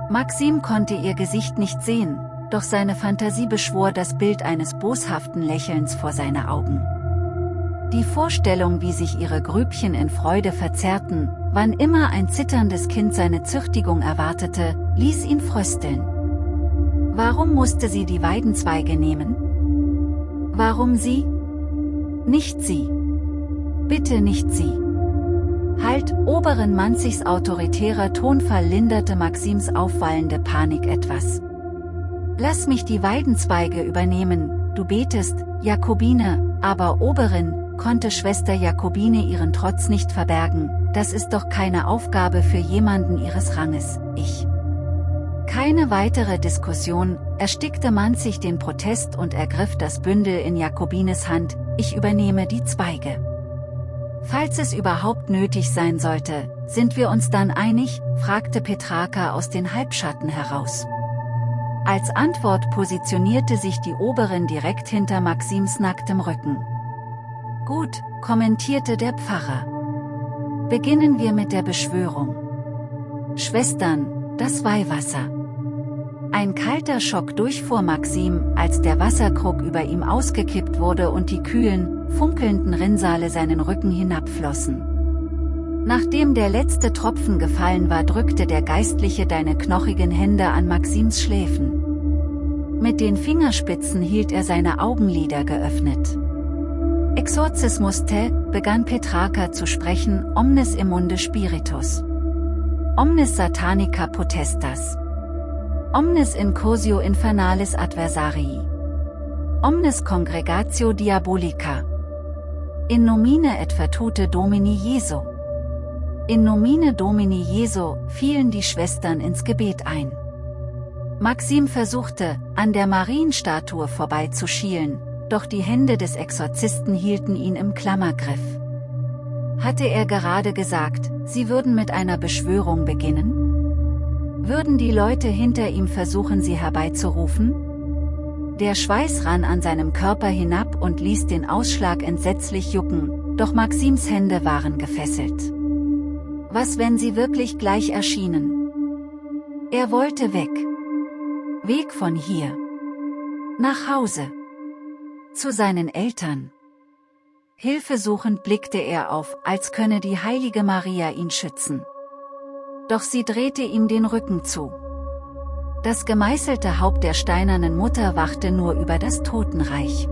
Speaker 1: Maxim konnte ihr Gesicht nicht sehen, doch seine Fantasie beschwor das Bild eines boshaften Lächelns vor seine Augen. Die Vorstellung wie sich ihre Grübchen in Freude verzerrten, Wann immer ein zitterndes Kind seine Züchtigung erwartete, ließ ihn frösteln. Warum musste sie die Weidenzweige nehmen? Warum sie? Nicht sie. Bitte nicht sie. Halt, oberen Manzigs autoritärer Tonfall linderte Maxims aufwallende Panik etwas. Lass mich die Weidenzweige übernehmen, du betest, Jakobine, aber Oberin, konnte Schwester Jakobine ihren Trotz nicht verbergen, das ist doch keine Aufgabe für jemanden ihres Ranges, ich. Keine weitere Diskussion, erstickte Manzig den Protest und ergriff das Bündel in Jakobines Hand, ich übernehme die Zweige. Falls es überhaupt nötig sein sollte, sind wir uns dann einig, fragte Petraka aus den Halbschatten heraus. Als Antwort positionierte sich die Oberin direkt hinter Maxims nacktem Rücken. Gut, kommentierte der Pfarrer. Beginnen wir mit der Beschwörung. Schwestern, das Weihwasser. Ein kalter Schock durchfuhr Maxim, als der Wasserkrug über ihm ausgekippt wurde und die kühlen, funkelnden Rinnsale seinen Rücken hinabflossen. Nachdem der letzte Tropfen gefallen war drückte der Geistliche deine knochigen Hände an Maxims Schläfen. Mit den Fingerspitzen hielt er seine Augenlider geöffnet. Exorzismus te, begann Petrarca zu sprechen, omnes immunde spiritus. Omnes satanica potestas. Omnes incursio infernalis adversarii. Omnes congregatio diabolica. In nomine et vertute Domini Jesu. In nomine Domini Jesu fielen die Schwestern ins Gebet ein. Maxim versuchte, an der Marienstatue vorbeizuschielen, doch die Hände des Exorzisten hielten ihn im Klammergriff. Hatte er gerade gesagt, sie würden mit einer Beschwörung beginnen? Würden die Leute hinter ihm versuchen sie herbeizurufen? Der Schweiß rann an seinem Körper hinab und ließ den Ausschlag entsetzlich jucken, doch Maxims Hände waren gefesselt. Was wenn sie wirklich gleich erschienen? Er wollte weg. Weg von hier. Nach Hause. Zu seinen Eltern. Hilfesuchend blickte er auf, als könne die heilige Maria ihn schützen doch sie drehte ihm den Rücken zu. Das gemeißelte Haupt der steinernen Mutter wachte nur über das Totenreich.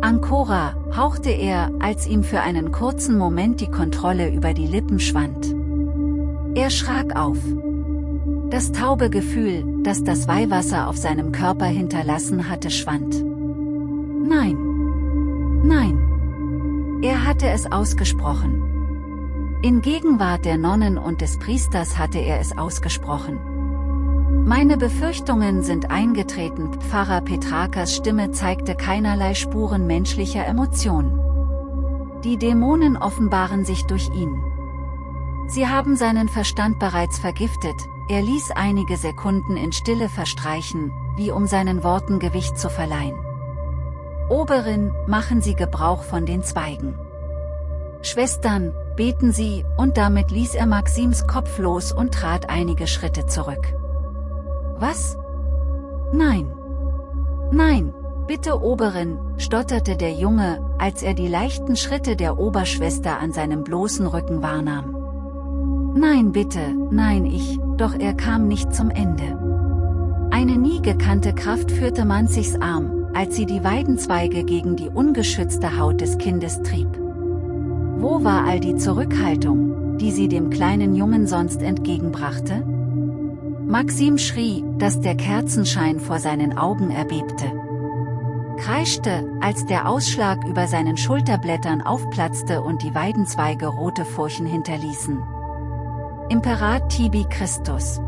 Speaker 1: Ancora, hauchte er, als ihm für einen kurzen Moment die Kontrolle über die Lippen schwand. Er schrak auf. Das taube Gefühl, das das Weihwasser auf seinem Körper hinterlassen hatte, schwand. Nein. Nein. Er hatte es ausgesprochen. In Gegenwart der Nonnen und des Priesters hatte er es ausgesprochen. Meine Befürchtungen sind eingetreten, Pfarrer Petrakas Stimme zeigte keinerlei Spuren menschlicher Emotionen. Die Dämonen offenbaren sich durch ihn. Sie haben seinen Verstand bereits vergiftet, er ließ einige Sekunden in Stille verstreichen, wie um seinen Worten Gewicht zu verleihen. Oberin, machen Sie Gebrauch von den Zweigen. Schwestern, beten Sie, und damit ließ er Maxims Kopf los und trat einige Schritte zurück. Was? Nein. Nein, bitte Oberin, stotterte der Junge, als er die leichten Schritte der Oberschwester an seinem bloßen Rücken wahrnahm. Nein bitte, nein ich, doch er kam nicht zum Ende. Eine nie gekannte Kraft führte Manzigs Arm, als sie die Weidenzweige gegen die ungeschützte Haut des Kindes trieb. Wo war all die Zurückhaltung, die sie dem kleinen Jungen sonst entgegenbrachte? Maxim schrie, dass der Kerzenschein vor seinen Augen erbebte. Kreischte, als der Ausschlag über seinen Schulterblättern aufplatzte und die Weidenzweige rote Furchen hinterließen. Imperat tibi Christus.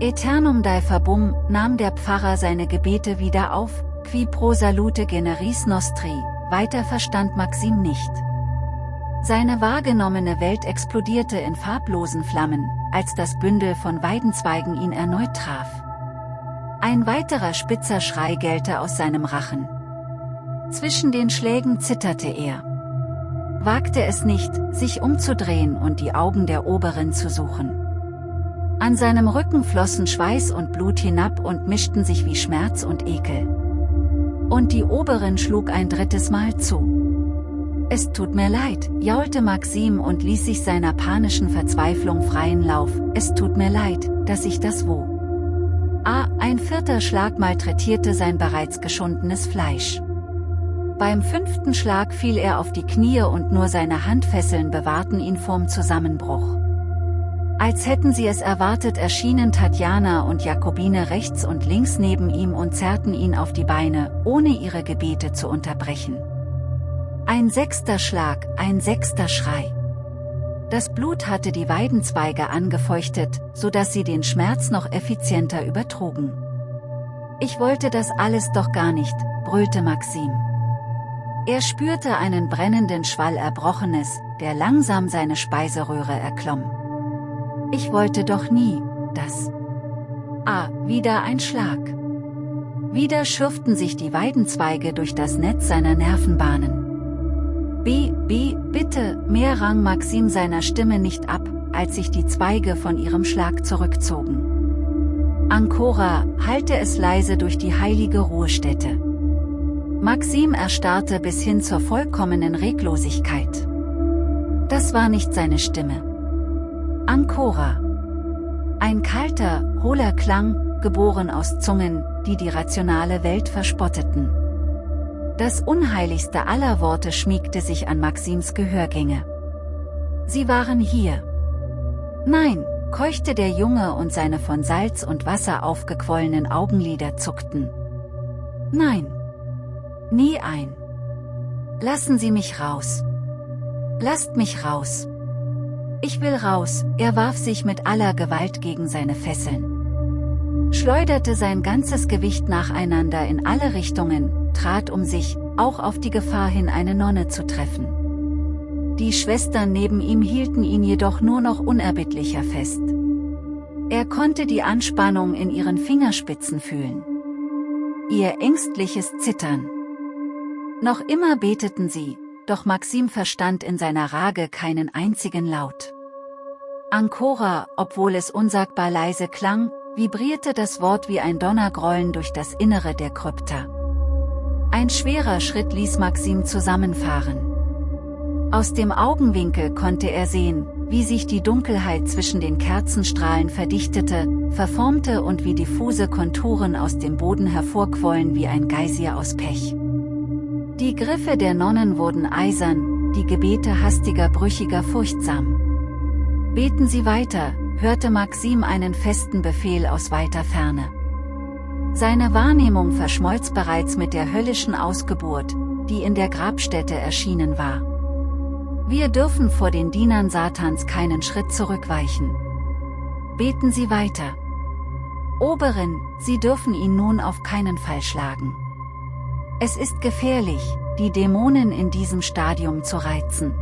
Speaker 1: Eternum dai verbum, nahm der Pfarrer seine Gebete wieder auf, qui pro salute generis nostri, weiter verstand Maxim nicht. Seine wahrgenommene Welt explodierte in farblosen Flammen, als das Bündel von Weidenzweigen ihn erneut traf. Ein weiterer spitzer Schrei gellte aus seinem Rachen. Zwischen den Schlägen zitterte er. Wagte es nicht, sich umzudrehen und die Augen der Oberin zu suchen. An seinem Rücken flossen Schweiß und Blut hinab und mischten sich wie Schmerz und Ekel. Und die Oberin schlug ein drittes Mal zu. Es tut mir leid, jaulte Maxim und ließ sich seiner panischen Verzweiflung freien Lauf, es tut mir leid, dass ich das wo. Ah, ein vierter Schlag malträtierte sein bereits geschundenes Fleisch. Beim fünften Schlag fiel er auf die Knie und nur seine Handfesseln bewahrten ihn vorm Zusammenbruch. Als hätten sie es erwartet erschienen Tatjana und Jakobine rechts und links neben ihm und zerrten ihn auf die Beine, ohne ihre Gebete zu unterbrechen. Ein sechster Schlag, ein sechster Schrei. Das Blut hatte die Weidenzweige angefeuchtet, so dass sie den Schmerz noch effizienter übertrugen. Ich wollte das alles doch gar nicht, brüllte Maxim. Er spürte einen brennenden Schwall Erbrochenes, der langsam seine Speiseröhre erklomm. Ich wollte doch nie, dass... Ah, wieder ein Schlag. Wieder schürften sich die Weidenzweige durch das Netz seiner Nervenbahnen. B, B, bitte, mehr rang Maxim seiner Stimme nicht ab, als sich die Zweige von ihrem Schlag zurückzogen. Ancora, halte es leise durch die heilige Ruhestätte. Maxim erstarrte bis hin zur vollkommenen Reglosigkeit. Das war nicht seine Stimme. Ancora. Ein kalter, hohler Klang, geboren aus Zungen, die die rationale Welt verspotteten. Das unheiligste aller Worte schmiegte sich an Maxims Gehörgänge. Sie waren hier. Nein, keuchte der Junge und seine von Salz und Wasser aufgequollenen Augenlider zuckten. Nein. Nie ein. Lassen Sie mich raus. Lasst mich raus. Ich will raus, er warf sich mit aller Gewalt gegen seine Fesseln. Schleuderte sein ganzes Gewicht nacheinander in alle Richtungen, trat um sich, auch auf die Gefahr hin eine Nonne zu treffen. Die Schwestern neben ihm hielten ihn jedoch nur noch unerbittlicher fest. Er konnte die Anspannung in ihren Fingerspitzen fühlen. Ihr ängstliches Zittern. Noch immer beteten sie, doch Maxim verstand in seiner Rage keinen einzigen Laut. Ancora, obwohl es unsagbar leise klang, vibrierte das Wort wie ein Donnergrollen durch das Innere der Krypta. Ein schwerer Schritt ließ Maxim zusammenfahren. Aus dem Augenwinkel konnte er sehen, wie sich die Dunkelheit zwischen den Kerzenstrahlen verdichtete, verformte und wie diffuse Konturen aus dem Boden hervorquollen wie ein Geysir aus Pech. Die Griffe der Nonnen wurden eisern, die Gebete hastiger brüchiger furchtsam. Beten Sie weiter, hörte Maxim einen festen Befehl aus weiter Ferne. Seine Wahrnehmung verschmolz bereits mit der höllischen Ausgeburt, die in der Grabstätte erschienen war. Wir dürfen vor den Dienern Satans keinen Schritt zurückweichen. Beten Sie weiter. Oberin, Sie dürfen ihn nun auf keinen Fall schlagen. Es ist gefährlich, die Dämonen in diesem Stadium zu reizen.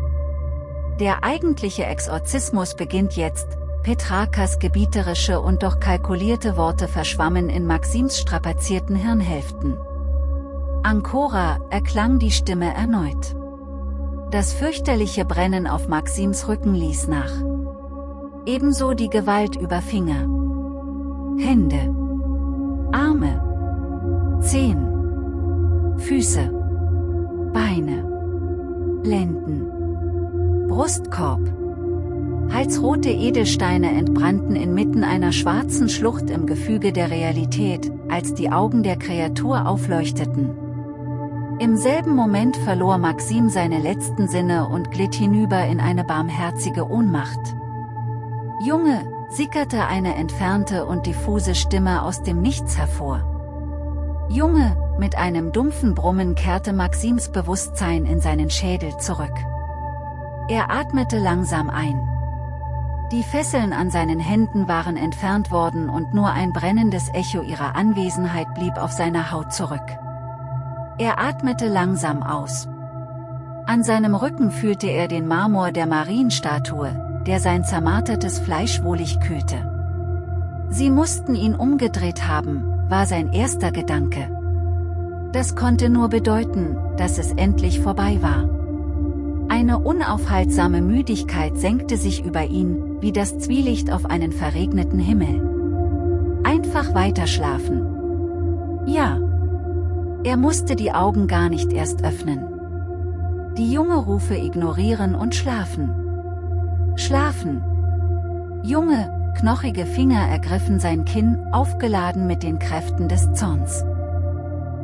Speaker 1: Der eigentliche Exorzismus beginnt jetzt, Petrakas gebieterische und doch kalkulierte Worte verschwammen in Maxims strapazierten Hirnhälften. Ancora, erklang die Stimme erneut. Das fürchterliche Brennen auf Maxims Rücken ließ nach. Ebenso die Gewalt über Finger. Hände. Arme. Zehen. Füße, Beine, Lenden, Brustkorb. Halsrote Edelsteine entbrannten inmitten einer schwarzen Schlucht im Gefüge der Realität, als die Augen der Kreatur aufleuchteten. Im selben Moment verlor Maxim seine letzten Sinne und glitt hinüber in eine barmherzige Ohnmacht. Junge, sickerte eine entfernte und diffuse Stimme aus dem Nichts hervor. Junge, mit einem dumpfen Brummen kehrte Maxims Bewusstsein in seinen Schädel zurück. Er atmete langsam ein. Die Fesseln an seinen Händen waren entfernt worden und nur ein brennendes Echo ihrer Anwesenheit blieb auf seiner Haut zurück. Er atmete langsam aus. An seinem Rücken fühlte er den Marmor der Marienstatue, der sein zermartertes Fleisch wohlig kühlte. Sie mussten ihn umgedreht haben, war sein erster Gedanke. Das konnte nur bedeuten, dass es endlich vorbei war. Eine unaufhaltsame Müdigkeit senkte sich über ihn, wie das Zwielicht auf einen verregneten Himmel. Einfach weiterschlafen. Ja. Er musste die Augen gar nicht erst öffnen. Die junge Rufe ignorieren und schlafen. Schlafen. Junge, knochige Finger ergriffen sein Kinn, aufgeladen mit den Kräften des Zorns.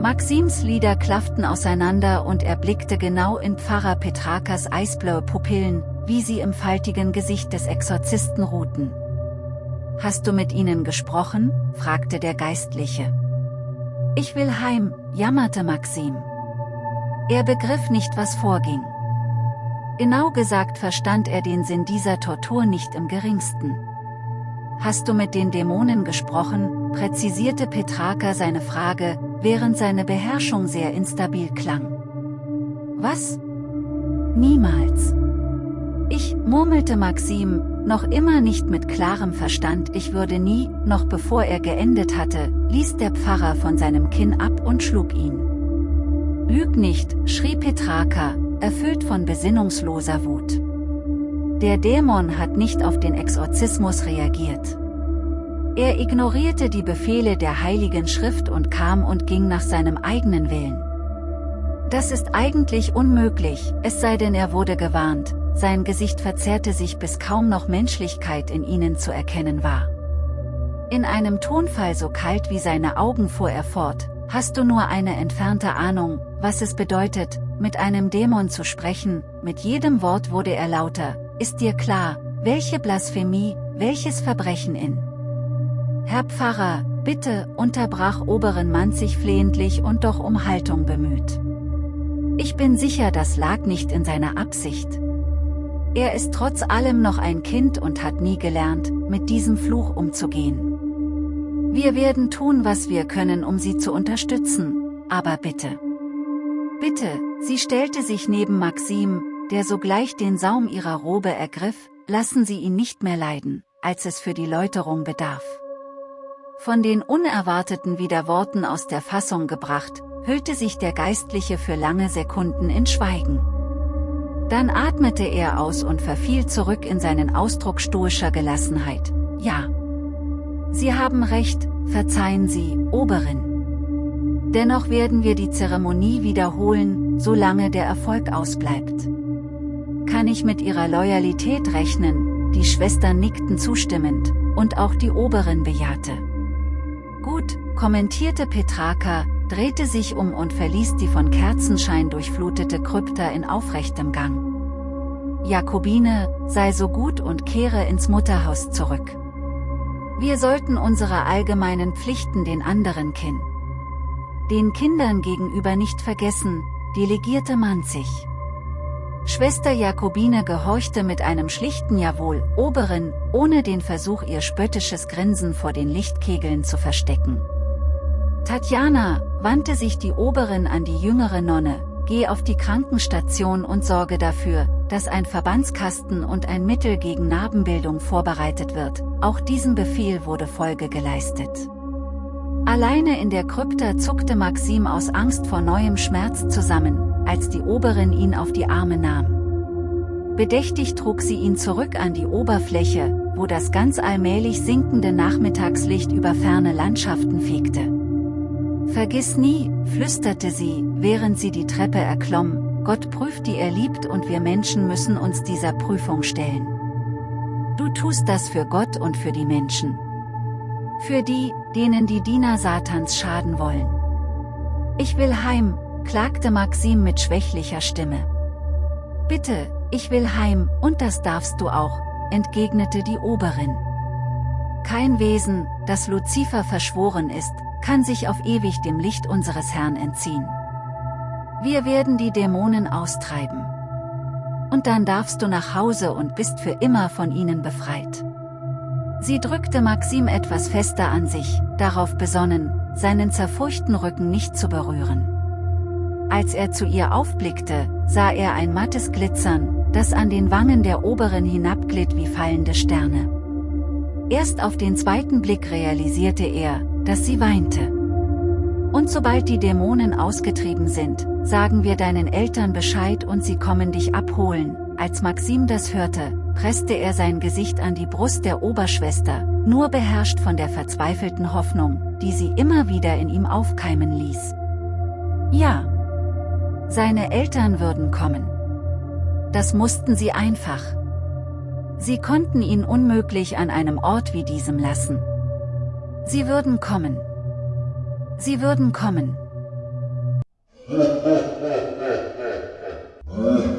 Speaker 1: Maxims Lieder klafften auseinander und er blickte genau in Pfarrer Petrakas eisblaue Pupillen, wie sie im faltigen Gesicht des Exorzisten ruhten. Hast du mit ihnen gesprochen? fragte der Geistliche. Ich will heim, jammerte Maxim. Er begriff nicht, was vorging. Genau gesagt verstand er den Sinn dieser Tortur nicht im geringsten. Hast du mit den Dämonen gesprochen, präzisierte Petraka seine Frage, während seine Beherrschung sehr instabil klang. Was? Niemals. Ich, murmelte Maxim, noch immer nicht mit klarem Verstand, ich würde nie, noch bevor er geendet hatte, ließ der Pfarrer von seinem Kinn ab und schlug ihn. Lüg nicht, schrie Petraka, erfüllt von besinnungsloser Wut. Der Dämon hat nicht auf den Exorzismus reagiert. Er ignorierte die Befehle der Heiligen Schrift und kam und ging nach seinem eigenen Willen. Das ist eigentlich unmöglich, es sei denn er wurde gewarnt, sein Gesicht verzerrte sich bis kaum noch Menschlichkeit in ihnen zu erkennen war. In einem Tonfall so kalt wie seine Augen fuhr er fort, hast du nur eine entfernte Ahnung, was es bedeutet, mit einem Dämon zu sprechen, mit jedem Wort wurde er lauter, ist dir klar, welche Blasphemie, welches Verbrechen in. Herr Pfarrer, bitte, unterbrach Oberen Manzig flehentlich und doch um Haltung bemüht. Ich bin sicher, das lag nicht in seiner Absicht. Er ist trotz allem noch ein Kind und hat nie gelernt, mit diesem Fluch umzugehen. Wir werden tun, was wir können, um sie zu unterstützen, aber bitte. Bitte, sie stellte sich neben Maxim, der sogleich den Saum ihrer Robe ergriff, lassen Sie ihn nicht mehr leiden, als es für die Läuterung bedarf. Von den unerwarteten Widerworten aus der Fassung gebracht, hüllte sich der Geistliche für lange Sekunden in Schweigen. Dann atmete er aus und verfiel zurück in seinen Ausdruck stoischer Gelassenheit. Ja. Sie haben recht, verzeihen Sie, Oberin. Dennoch werden wir die Zeremonie wiederholen, solange der Erfolg ausbleibt. Kann ich mit Ihrer Loyalität rechnen, die Schwestern nickten zustimmend, und auch die Oberin bejahte. Gut, kommentierte Petraka, drehte sich um und verließ die von Kerzenschein durchflutete Krypta in aufrechtem Gang. Jakobine, sei so gut und kehre ins Mutterhaus zurück. Wir sollten unsere allgemeinen Pflichten den anderen Kind. Den Kindern gegenüber nicht vergessen, delegierte man sich. Schwester Jakobine gehorchte mit einem schlichten Jawohl, Oberin, ohne den Versuch ihr spöttisches Grinsen vor den Lichtkegeln zu verstecken. Tatjana, wandte sich die Oberin an die jüngere Nonne, geh auf die Krankenstation und sorge dafür, dass ein Verbandskasten und ein Mittel gegen Narbenbildung vorbereitet wird, auch diesem Befehl wurde Folge geleistet. Alleine in der Krypta zuckte Maxim aus Angst vor neuem Schmerz zusammen, als die Oberin ihn auf die Arme nahm. Bedächtig trug sie ihn zurück an die Oberfläche, wo das ganz allmählich sinkende Nachmittagslicht über ferne Landschaften fegte. Vergiss nie, flüsterte sie, während sie die Treppe erklomm, Gott prüft die er liebt und wir Menschen müssen uns dieser Prüfung stellen. Du tust das für Gott und für die Menschen. Für die, denen die Diener Satans schaden wollen. Ich will heim, klagte Maxim mit schwächlicher Stimme. Bitte, ich will heim, und das darfst du auch, entgegnete die Oberin. Kein Wesen, das Luzifer verschworen ist, kann sich auf ewig dem Licht unseres Herrn entziehen. Wir werden die Dämonen austreiben. Und dann darfst du nach Hause und bist für immer von ihnen befreit. Sie drückte Maxim etwas fester an sich, darauf besonnen, seinen zerfurchten Rücken nicht zu berühren. Als er zu ihr aufblickte, sah er ein mattes Glitzern, das an den Wangen der Oberen hinabglitt wie fallende Sterne. Erst auf den zweiten Blick realisierte er, dass sie weinte. Und sobald die Dämonen ausgetrieben sind, sagen wir deinen Eltern Bescheid und sie kommen dich abholen. Als Maxim das hörte, presste er sein Gesicht an die Brust der Oberschwester, nur beherrscht von der verzweifelten Hoffnung, die sie immer wieder in ihm aufkeimen ließ. Ja. Seine Eltern würden kommen. Das mussten sie einfach. Sie konnten ihn unmöglich an einem Ort wie diesem lassen. Sie würden kommen. Sie würden kommen.